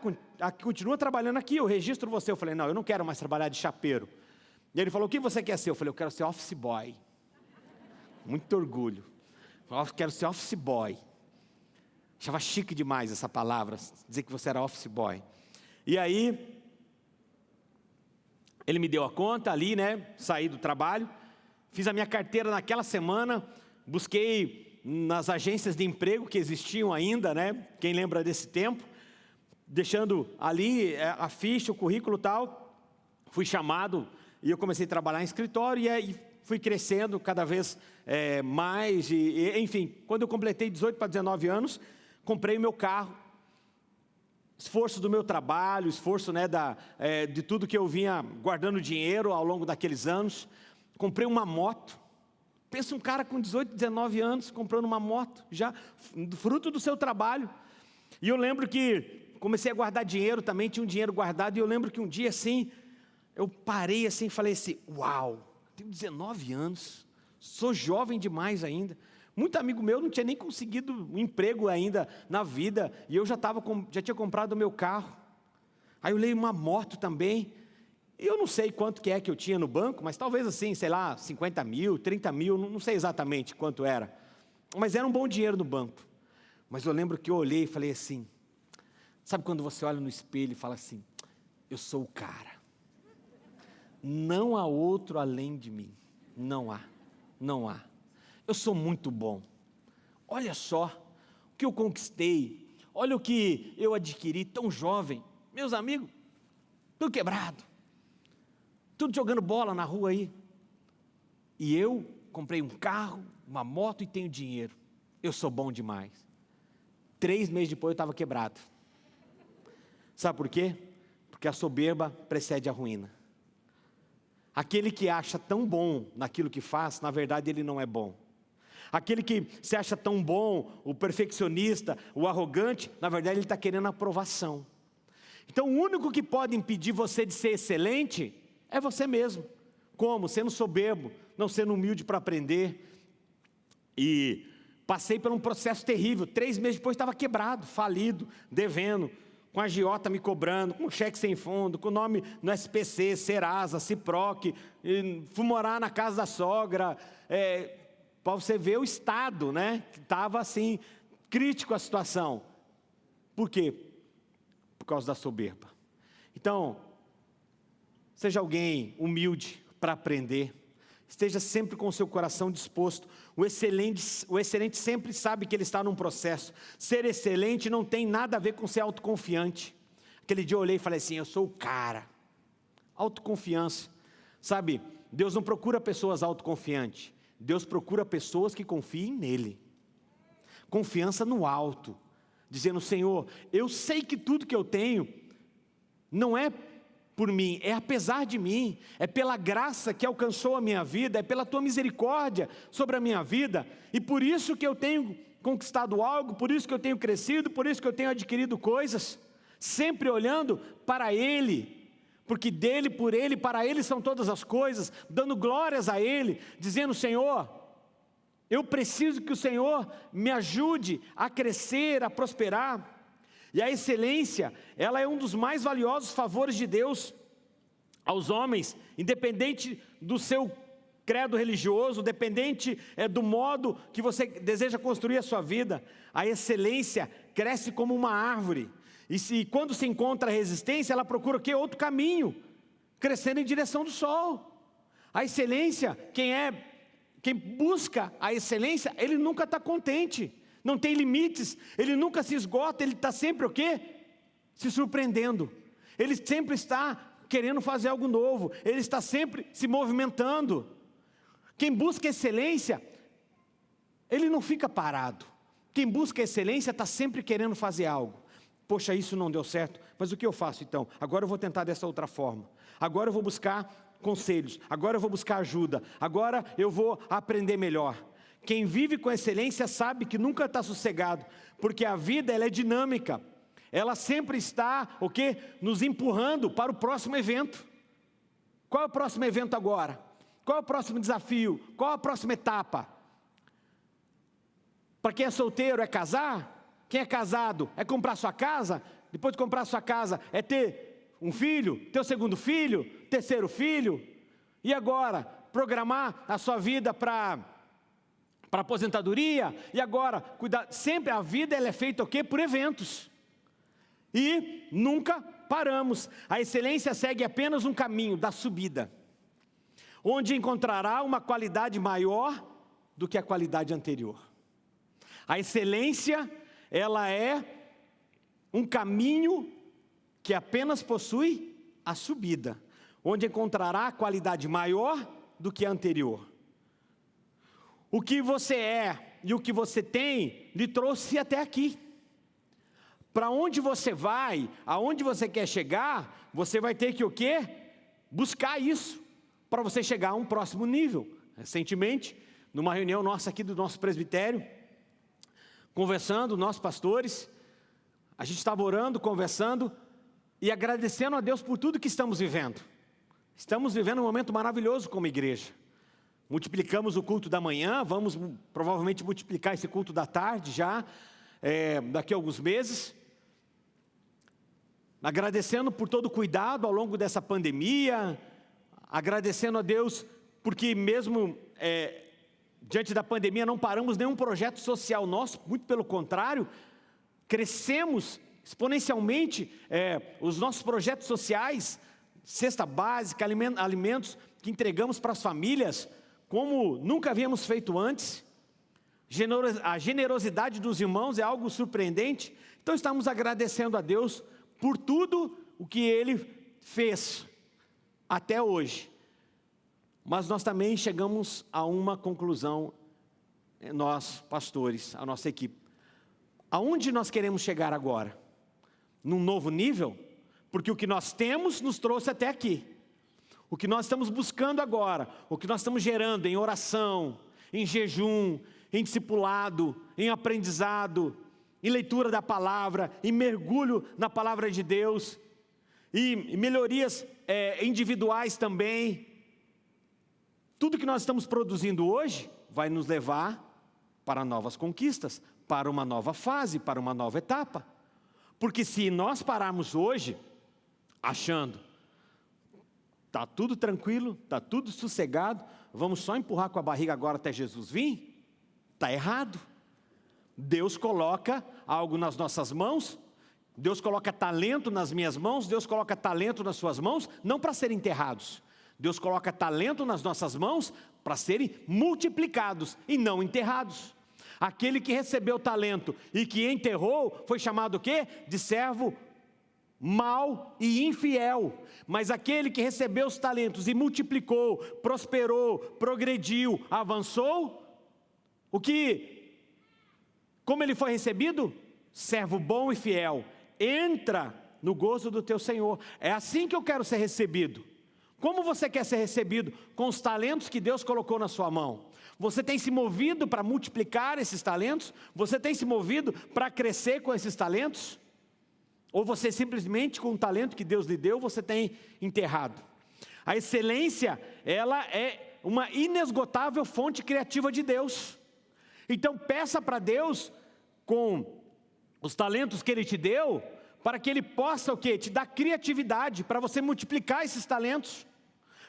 continua trabalhando aqui, eu registro você. Eu falei: Não, eu não quero mais trabalhar de chapeiro. E ele falou: O que você quer ser? Eu falei: Eu quero ser office boy. Muito orgulho. Eu quero ser office boy. Achava chique demais essa palavra, dizer que você era office boy. E aí, ele me deu a conta ali, né? Saí do trabalho, fiz a minha carteira naquela semana, busquei nas agências de emprego que existiam ainda, né? Quem lembra desse tempo? Deixando ali é, a ficha, o currículo tal, fui chamado e eu comecei a trabalhar em escritório e fui crescendo cada vez é, mais, e, enfim, quando eu completei 18 para 19 anos, comprei meu carro, esforço do meu trabalho, esforço né, da, é, de tudo que eu vinha guardando dinheiro ao longo daqueles anos, comprei uma moto, Pensa um cara com 18, 19 anos comprando uma moto, já fruto do seu trabalho. E eu lembro que comecei a guardar dinheiro também, tinha um dinheiro guardado, e eu lembro que um dia assim, eu parei assim e falei assim: Uau, tenho 19 anos, sou jovem demais ainda. Muito amigo meu não tinha nem conseguido um emprego ainda na vida, e eu já, tava já tinha comprado o meu carro. Aí eu leio uma moto também. E eu não sei quanto que é que eu tinha no banco, mas talvez assim, sei lá, 50 mil, 30 mil, não sei exatamente quanto era. Mas era um bom dinheiro no banco. Mas eu lembro que eu olhei e falei assim, sabe quando você olha no espelho e fala assim, eu sou o cara. Não há outro além de mim. Não há, não há. Eu sou muito bom. Olha só o que eu conquistei, olha o que eu adquiri tão jovem. Meus amigos, tudo quebrado tudo jogando bola na rua aí. E eu comprei um carro, uma moto e tenho dinheiro. Eu sou bom demais. Três meses depois eu estava quebrado. Sabe por quê? Porque a soberba precede a ruína. Aquele que acha tão bom naquilo que faz, na verdade ele não é bom. Aquele que se acha tão bom, o perfeccionista, o arrogante, na verdade ele está querendo aprovação. Então o único que pode impedir você de ser excelente é você mesmo. Como? Sendo soberbo, não sendo humilde para aprender. E passei por um processo terrível. Três meses depois estava quebrado, falido, devendo, com a giota me cobrando, com cheque sem fundo, com nome no SPC, Serasa, Ciproc, fui morar na casa da sogra, é, para você ver o estado, né? Que estava assim, crítico a situação. Por quê? Por causa da soberba. Então, Seja alguém humilde para aprender. Esteja sempre com o seu coração disposto. O excelente, o excelente sempre sabe que ele está num processo. Ser excelente não tem nada a ver com ser autoconfiante. Aquele dia eu olhei e falei assim: eu sou o cara. Autoconfiança. Sabe, Deus não procura pessoas autoconfiantes. Deus procura pessoas que confiem nele. Confiança no alto. Dizendo, Senhor, eu sei que tudo que eu tenho não é por mim, é apesar de mim, é pela graça que alcançou a minha vida, é pela tua misericórdia sobre a minha vida, e por isso que eu tenho conquistado algo, por isso que eu tenho crescido, por isso que eu tenho adquirido coisas, sempre olhando para Ele, porque dele, por Ele, para Ele são todas as coisas, dando glórias a Ele, dizendo: Senhor, eu preciso que o Senhor me ajude a crescer, a prosperar. E a excelência, ela é um dos mais valiosos favores de Deus aos homens, independente do seu credo religioso, dependente é, do modo que você deseja construir a sua vida. A excelência cresce como uma árvore. E se, quando se encontra resistência, ela procura o quê? Outro caminho, crescendo em direção do sol. A excelência, quem é, quem busca a excelência, ele nunca está contente não tem limites, ele nunca se esgota, ele está sempre o quê? Se surpreendendo. Ele sempre está querendo fazer algo novo, ele está sempre se movimentando. Quem busca excelência, ele não fica parado. Quem busca excelência está sempre querendo fazer algo. Poxa, isso não deu certo, mas o que eu faço então? Agora eu vou tentar dessa outra forma. Agora eu vou buscar conselhos, agora eu vou buscar ajuda, agora eu vou aprender melhor. Quem vive com excelência sabe que nunca está sossegado, porque a vida ela é dinâmica. Ela sempre está, o quê? Nos empurrando para o próximo evento. Qual é o próximo evento agora? Qual é o próximo desafio? Qual é a próxima etapa? Para quem é solteiro é casar? Quem é casado é comprar sua casa? Depois de comprar sua casa é ter um filho, ter o segundo filho, terceiro filho? E agora, programar a sua vida para para aposentadoria, e agora, cuidar, sempre a vida ela é feita o quê? Por eventos. E nunca paramos. A excelência segue apenas um caminho da subida, onde encontrará uma qualidade maior do que a qualidade anterior. A excelência, ela é um caminho que apenas possui a subida, onde encontrará a qualidade maior do que a anterior. O que você é e o que você tem lhe trouxe até aqui. Para onde você vai, aonde você quer chegar, você vai ter que o quê? Buscar isso para você chegar a um próximo nível. Recentemente, numa reunião nossa aqui do nosso presbitério, conversando, nossos pastores, a gente estava orando, conversando e agradecendo a Deus por tudo que estamos vivendo. Estamos vivendo um momento maravilhoso como igreja. Multiplicamos o culto da manhã, vamos provavelmente multiplicar esse culto da tarde já, é, daqui a alguns meses. agradecendo por todo o cuidado ao longo dessa pandemia, agradecendo a Deus porque mesmo é, diante da pandemia não paramos nenhum projeto social nosso, muito pelo contrário, crescemos exponencialmente é, os nossos projetos sociais, cesta básica, alimentos que entregamos para as famílias, como nunca havíamos feito antes. A generosidade dos irmãos é algo surpreendente. Então estamos agradecendo a Deus por tudo o que Ele fez até hoje. Mas nós também chegamos a uma conclusão, eh, nós pastores, a nossa equipe. Aonde nós queremos chegar agora? Num novo nível? Porque o que nós temos nos trouxe até aqui. O que nós estamos buscando agora, o que nós estamos gerando em oração, em jejum, em discipulado, em aprendizado, em leitura da palavra, em mergulho na palavra de Deus, e melhorias é, individuais também. Tudo que nós estamos produzindo hoje vai nos levar para novas conquistas, para uma nova fase, para uma nova etapa. Porque se nós pararmos hoje, achando Está tudo tranquilo, está tudo sossegado, vamos só empurrar com a barriga agora até Jesus vir? Está errado. Deus coloca algo nas nossas mãos, Deus coloca talento nas minhas mãos, Deus coloca talento nas suas mãos, não para serem enterrados. Deus coloca talento nas nossas mãos para serem multiplicados e não enterrados. Aquele que recebeu talento e que enterrou foi chamado o quê? De servo mal e infiel, mas aquele que recebeu os talentos e multiplicou, prosperou, progrediu, avançou, o que, como ele foi recebido? Servo bom e fiel, entra no gozo do teu Senhor, é assim que eu quero ser recebido. Como você quer ser recebido? Com os talentos que Deus colocou na sua mão. Você tem se movido para multiplicar esses talentos? Você tem se movido para crescer com esses talentos? Ou você simplesmente, com o talento que Deus lhe deu, você tem enterrado. A excelência, ela é uma inesgotável fonte criativa de Deus. Então peça para Deus, com os talentos que Ele te deu, para que Ele possa o quê? Te dar criatividade, para você multiplicar esses talentos.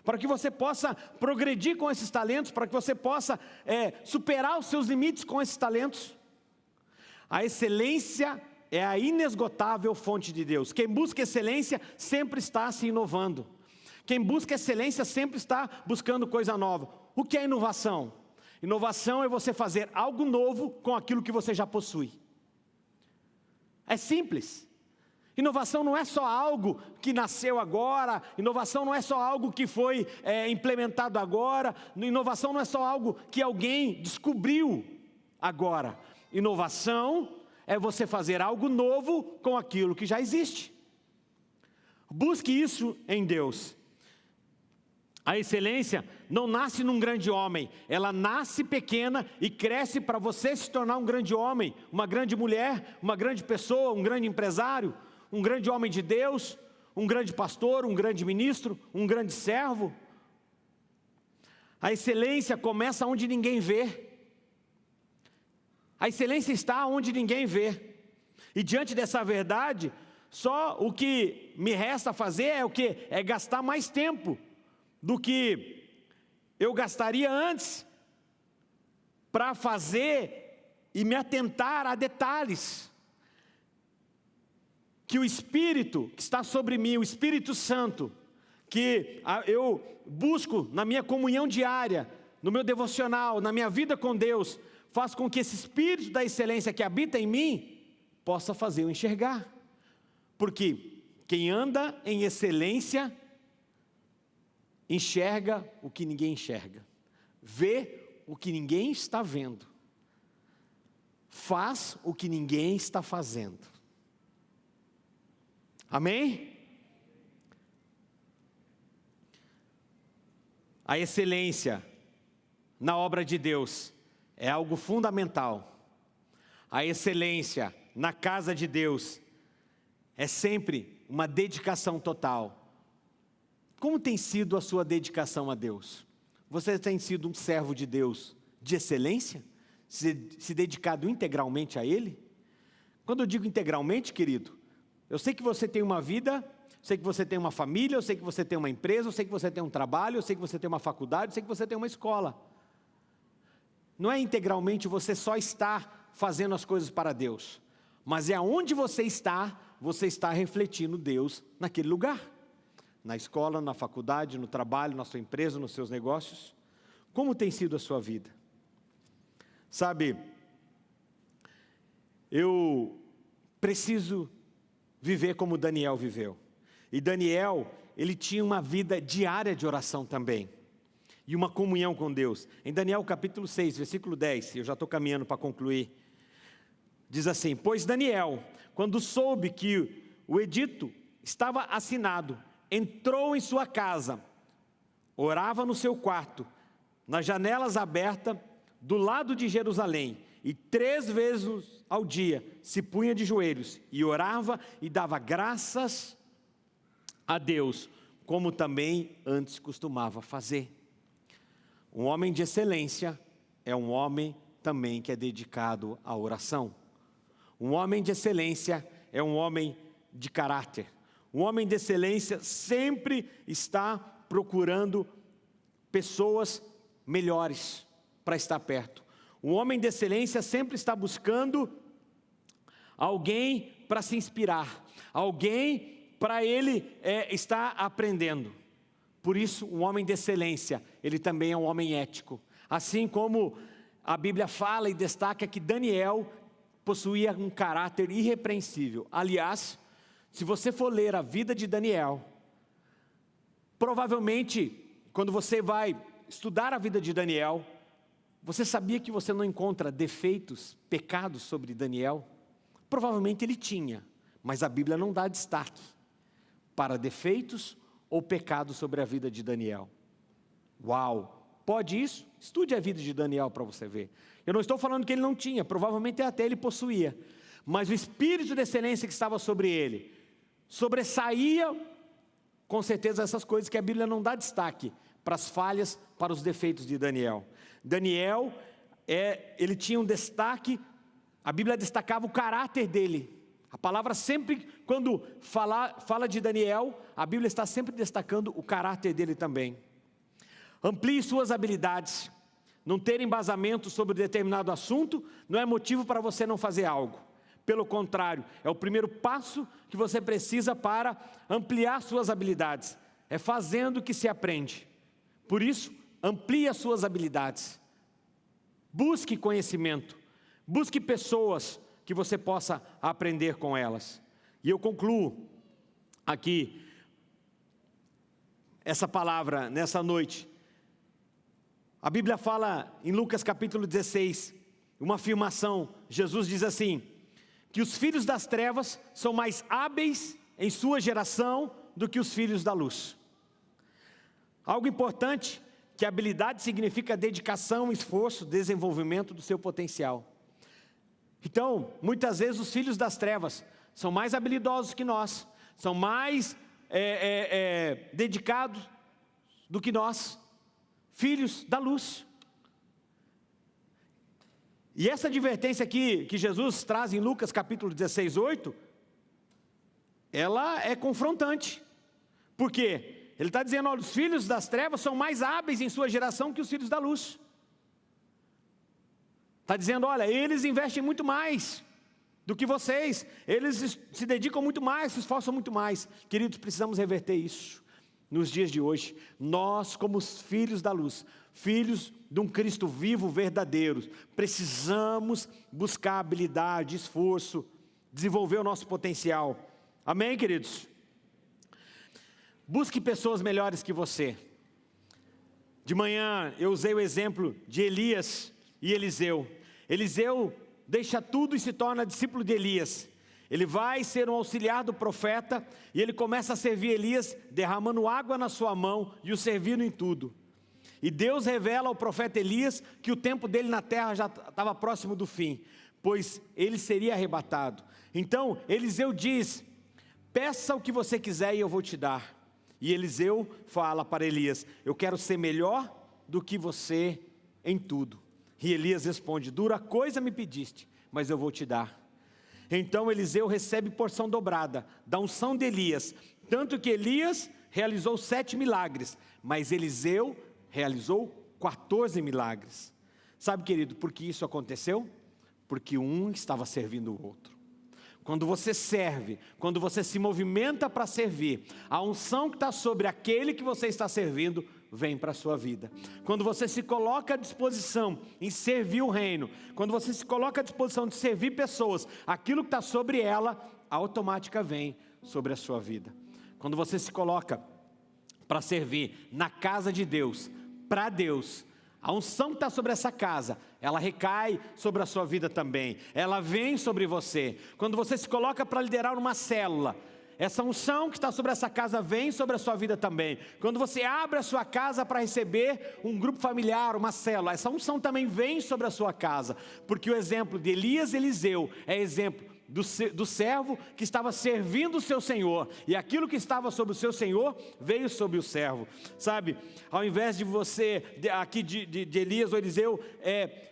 Para que você possa progredir com esses talentos, para que você possa é, superar os seus limites com esses talentos. A excelência é a inesgotável fonte de Deus. Quem busca excelência sempre está se inovando. Quem busca excelência sempre está buscando coisa nova. O que é inovação? Inovação é você fazer algo novo com aquilo que você já possui. É simples. Inovação não é só algo que nasceu agora, inovação não é só algo que foi é, implementado agora, inovação não é só algo que alguém descobriu agora. Inovação é você fazer algo novo com aquilo que já existe. Busque isso em Deus. A excelência não nasce num grande homem, ela nasce pequena e cresce para você se tornar um grande homem, uma grande mulher, uma grande pessoa, um grande empresário, um grande homem de Deus, um grande pastor, um grande ministro, um grande servo. A excelência começa onde ninguém vê. A excelência está onde ninguém vê. E diante dessa verdade, só o que me resta fazer é o que? É gastar mais tempo do que eu gastaria antes para fazer e me atentar a detalhes. Que o Espírito que está sobre mim, o Espírito Santo, que eu busco na minha comunhão diária, no meu devocional, na minha vida com Deus, faz com que esse espírito da excelência que habita em mim possa fazer eu enxergar. Porque quem anda em excelência enxerga o que ninguém enxerga, vê o que ninguém está vendo, faz o que ninguém está fazendo. Amém? A excelência na obra de Deus é algo fundamental. A excelência na casa de Deus é sempre uma dedicação total. Como tem sido a sua dedicação a Deus? Você tem sido um servo de Deus de excelência? Se, se dedicado integralmente a Ele? Quando eu digo integralmente, querido, Eu sei que você tem uma vida, eu sei que você tem uma família, eu sei que você tem uma empresa, eu sei que você tem um trabalho, eu sei que você tem uma faculdade, eu sei que você tem uma escola. Não é integralmente você só estar fazendo as coisas para Deus, mas é aonde você está, você está refletindo Deus naquele lugar. Na escola, na faculdade, no trabalho, na sua empresa, nos seus negócios. Como tem sido a sua vida? Sabe, eu preciso viver como Daniel viveu. E Daniel, ele tinha uma vida diária de oração também. E uma comunhão com Deus. Em Daniel capítulo 6, versículo 10, eu já estou caminhando para concluir. Diz assim: Pois Daniel, quando soube que o edito estava assinado, entrou em sua casa, orava no seu quarto, nas janelas abertas, do lado de Jerusalém, e três vezes ao dia se punha de joelhos e orava e dava graças a Deus, como também antes costumava fazer. Um homem de excelência é um homem também que é dedicado à oração. Um homem de excelência é um homem de caráter. Um homem de excelência sempre está procurando pessoas melhores para estar perto. Um homem de excelência sempre está buscando alguém para se inspirar, alguém para ele é, estar aprendendo. Por isso, um homem de excelência, ele também é um homem ético. Assim como a Bíblia fala e destaca que Daniel possuía um caráter irrepreensível. Aliás, se você for ler a vida de Daniel, provavelmente, quando você vai estudar a vida de Daniel, você sabia que você não encontra defeitos, pecados sobre Daniel? Provavelmente ele tinha, mas a Bíblia não dá destaque para defeitos ou pecados sobre a vida de Daniel. Uau! Pode isso? Estude a vida de Daniel para você ver. Eu não estou falando que ele não tinha, provavelmente até ele possuía. Mas o espírito de excelência que estava sobre ele sobressaía com certeza essas coisas que a Bíblia não dá destaque para as falhas, para os defeitos de Daniel. Daniel, é, ele tinha um destaque, a Bíblia destacava o caráter dele. A palavra sempre, quando fala, fala de Daniel, a Bíblia está sempre destacando o caráter dele também. Amplie suas habilidades. Não ter embasamento sobre determinado assunto não é motivo para você não fazer algo. Pelo contrário, é o primeiro passo que você precisa para ampliar suas habilidades. É fazendo que se aprende. Por isso, amplie as suas habilidades. Busque conhecimento. Busque pessoas que você possa aprender com elas. E eu concluo aqui essa palavra nessa noite a Bíblia fala em Lucas capítulo 16, uma afirmação, Jesus diz assim, que os filhos das trevas são mais hábeis em sua geração do que os filhos da luz. Algo importante, que habilidade significa dedicação, esforço, desenvolvimento do seu potencial. Então, muitas vezes os filhos das trevas são mais habilidosos que nós, são mais é, é, é, dedicados do que nós, filhos da luz. E essa advertência aqui que Jesus traz em Lucas capítulo 16, 8, ela é confrontante. Por quê? Ele está dizendo, olha, os filhos das trevas são mais hábeis em sua geração que os filhos da luz. Está dizendo, olha, eles investem muito mais do que vocês, eles se dedicam muito mais, se esforçam muito mais. Queridos, precisamos reverter isso nos dias de hoje, nós, como os filhos da luz, filhos de um Cristo vivo verdadeiro, precisamos buscar habilidade, esforço, desenvolver o nosso potencial. Amém, queridos? Busque pessoas melhores que você. De manhã eu usei o exemplo de Elias e Eliseu. Eliseu deixa tudo e se torna discípulo de Elias. Ele vai ser um auxiliar do profeta e ele começa a servir Elias, derramando água na sua mão e o servindo em tudo. E Deus revela ao profeta Elias que o tempo dele na terra já estava próximo do fim, pois ele seria arrebatado. Então Eliseu diz: Peça o que você quiser e eu vou te dar. E Eliseu fala para Elias: Eu quero ser melhor do que você em tudo. E Elias responde: Dura coisa me pediste, mas eu vou te dar. Então Eliseu recebe porção dobrada da unção de Elias, tanto que Elias realizou sete milagres, mas Eliseu realizou 14 milagres. Sabe, querido, por que isso aconteceu? Porque um estava servindo o outro. Quando você serve, quando você se movimenta para servir, a unção que está sobre aquele que você está servindo vem para a sua vida. Quando você se coloca à disposição em servir o reino, quando você se coloca à disposição de servir pessoas, aquilo que está sobre ela, automática vem sobre a sua vida. Quando você se coloca para servir na casa de Deus, para Deus, a unção que está sobre essa casa, ela recai sobre a sua vida também, ela vem sobre você. Quando você se coloca para liderar uma célula, essa unção que está sobre essa casa vem sobre a sua vida também. Quando você abre a sua casa para receber um grupo familiar, uma célula, essa unção também vem sobre a sua casa. Porque o exemplo de Elias e Eliseu é exemplo do, do servo que estava servindo o seu senhor, e aquilo que estava sobre o seu senhor veio sobre o servo, sabe? Ao invés de você, aqui de, de, de Elias ou Eliseu, é,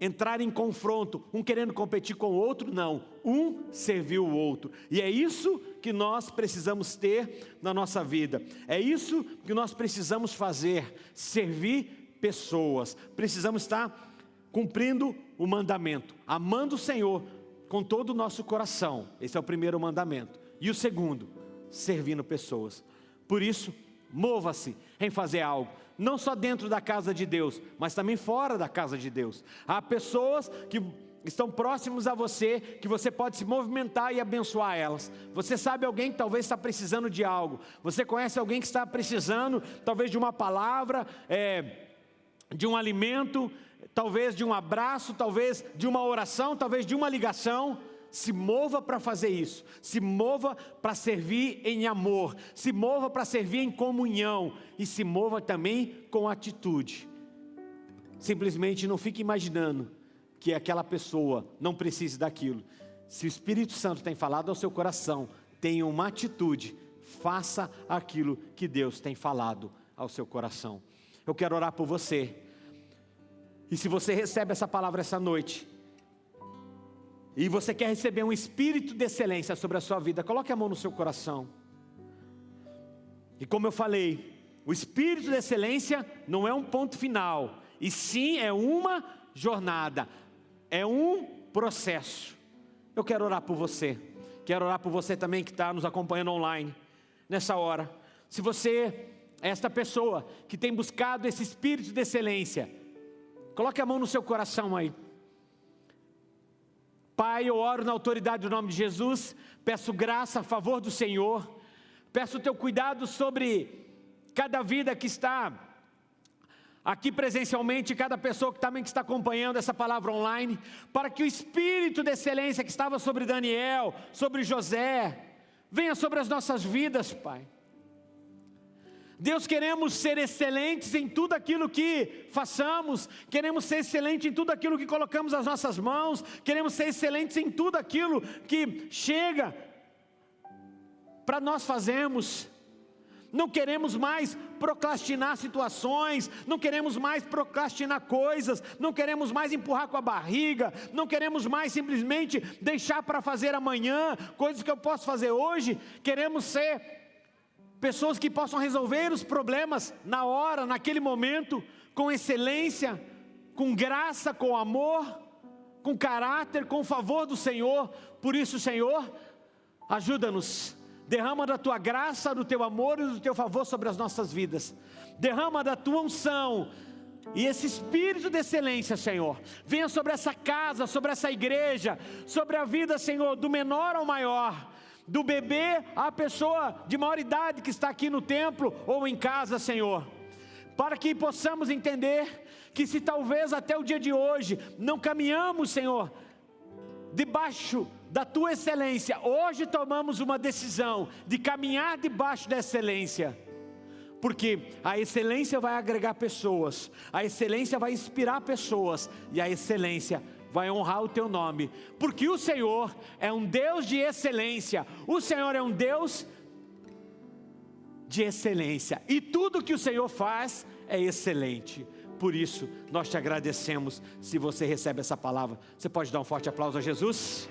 entrar em confronto, um querendo competir com o outro, não, um serviu o outro, e é isso que nós precisamos ter na nossa vida, é isso que nós precisamos fazer, servir pessoas, precisamos estar cumprindo o mandamento, amando o Senhor com todo o nosso coração. Esse é o primeiro mandamento. E o segundo, servindo pessoas. Por isso, mova-se em fazer algo, não só dentro da casa de Deus, mas também fora da casa de Deus. Há pessoas que estão próximos a você, que você pode se movimentar e abençoar elas. Você sabe alguém que talvez está precisando de algo. Você conhece alguém que está precisando, talvez de uma palavra, é, de um alimento, talvez de um abraço, talvez de uma oração, talvez de uma ligação. Se mova para fazer isso, se mova para servir em amor, se mova para servir em comunhão e se mova também com atitude. Simplesmente não fique imaginando que aquela pessoa não precise daquilo. Se o Espírito Santo tem falado ao seu coração, tenha uma atitude, faça aquilo que Deus tem falado ao seu coração. Eu quero orar por você. E se você recebe essa palavra essa noite, e você quer receber um espírito de excelência sobre a sua vida, coloque a mão no seu coração. E como eu falei, o espírito de excelência não é um ponto final, e sim é uma jornada, é um processo. Eu quero orar por você, quero orar por você também que está nos acompanhando online, nessa hora. Se você é esta pessoa que tem buscado esse espírito de excelência, Coloque a mão no seu coração aí. Pai, eu oro na autoridade do nome de Jesus, peço graça a favor do Senhor, peço o teu cuidado sobre cada vida que está aqui presencialmente, cada pessoa que também está acompanhando essa palavra online, para que o espírito de excelência que estava sobre Daniel, sobre José, venha sobre as nossas vidas, Pai. Deus, queremos ser excelentes em tudo aquilo que façamos, queremos ser excelentes em tudo aquilo que colocamos as nossas mãos, queremos ser excelentes em tudo aquilo que chega para nós fazermos. Não queremos mais procrastinar situações, não queremos mais procrastinar coisas, não queremos mais empurrar com a barriga, não queremos mais simplesmente deixar para fazer amanhã coisas que eu posso fazer hoje. Queremos ser pessoas que possam resolver os problemas na hora, naquele momento, com excelência, com graça, com amor, com caráter, com favor do Senhor. Por isso, Senhor, ajuda-nos. Derrama da tua graça, do teu amor e do teu favor sobre as nossas vidas. Derrama da tua unção. E esse espírito de excelência, Senhor, venha sobre essa casa, sobre essa igreja, sobre a vida, Senhor, do menor ao maior do bebê à pessoa de maior idade que está aqui no templo ou em casa, Senhor, para que possamos entender que se talvez até o dia de hoje não caminhamos, Senhor, debaixo da tua excelência, hoje tomamos uma decisão de caminhar debaixo da excelência. Porque a excelência vai agregar pessoas, a excelência vai inspirar pessoas e a excelência vai honrar o teu nome, porque o Senhor é um Deus de excelência, o Senhor é um Deus de excelência, e tudo que o Senhor faz é excelente. Por isso, nós te agradecemos. Se você recebe essa palavra, você pode dar um forte aplauso a Jesus?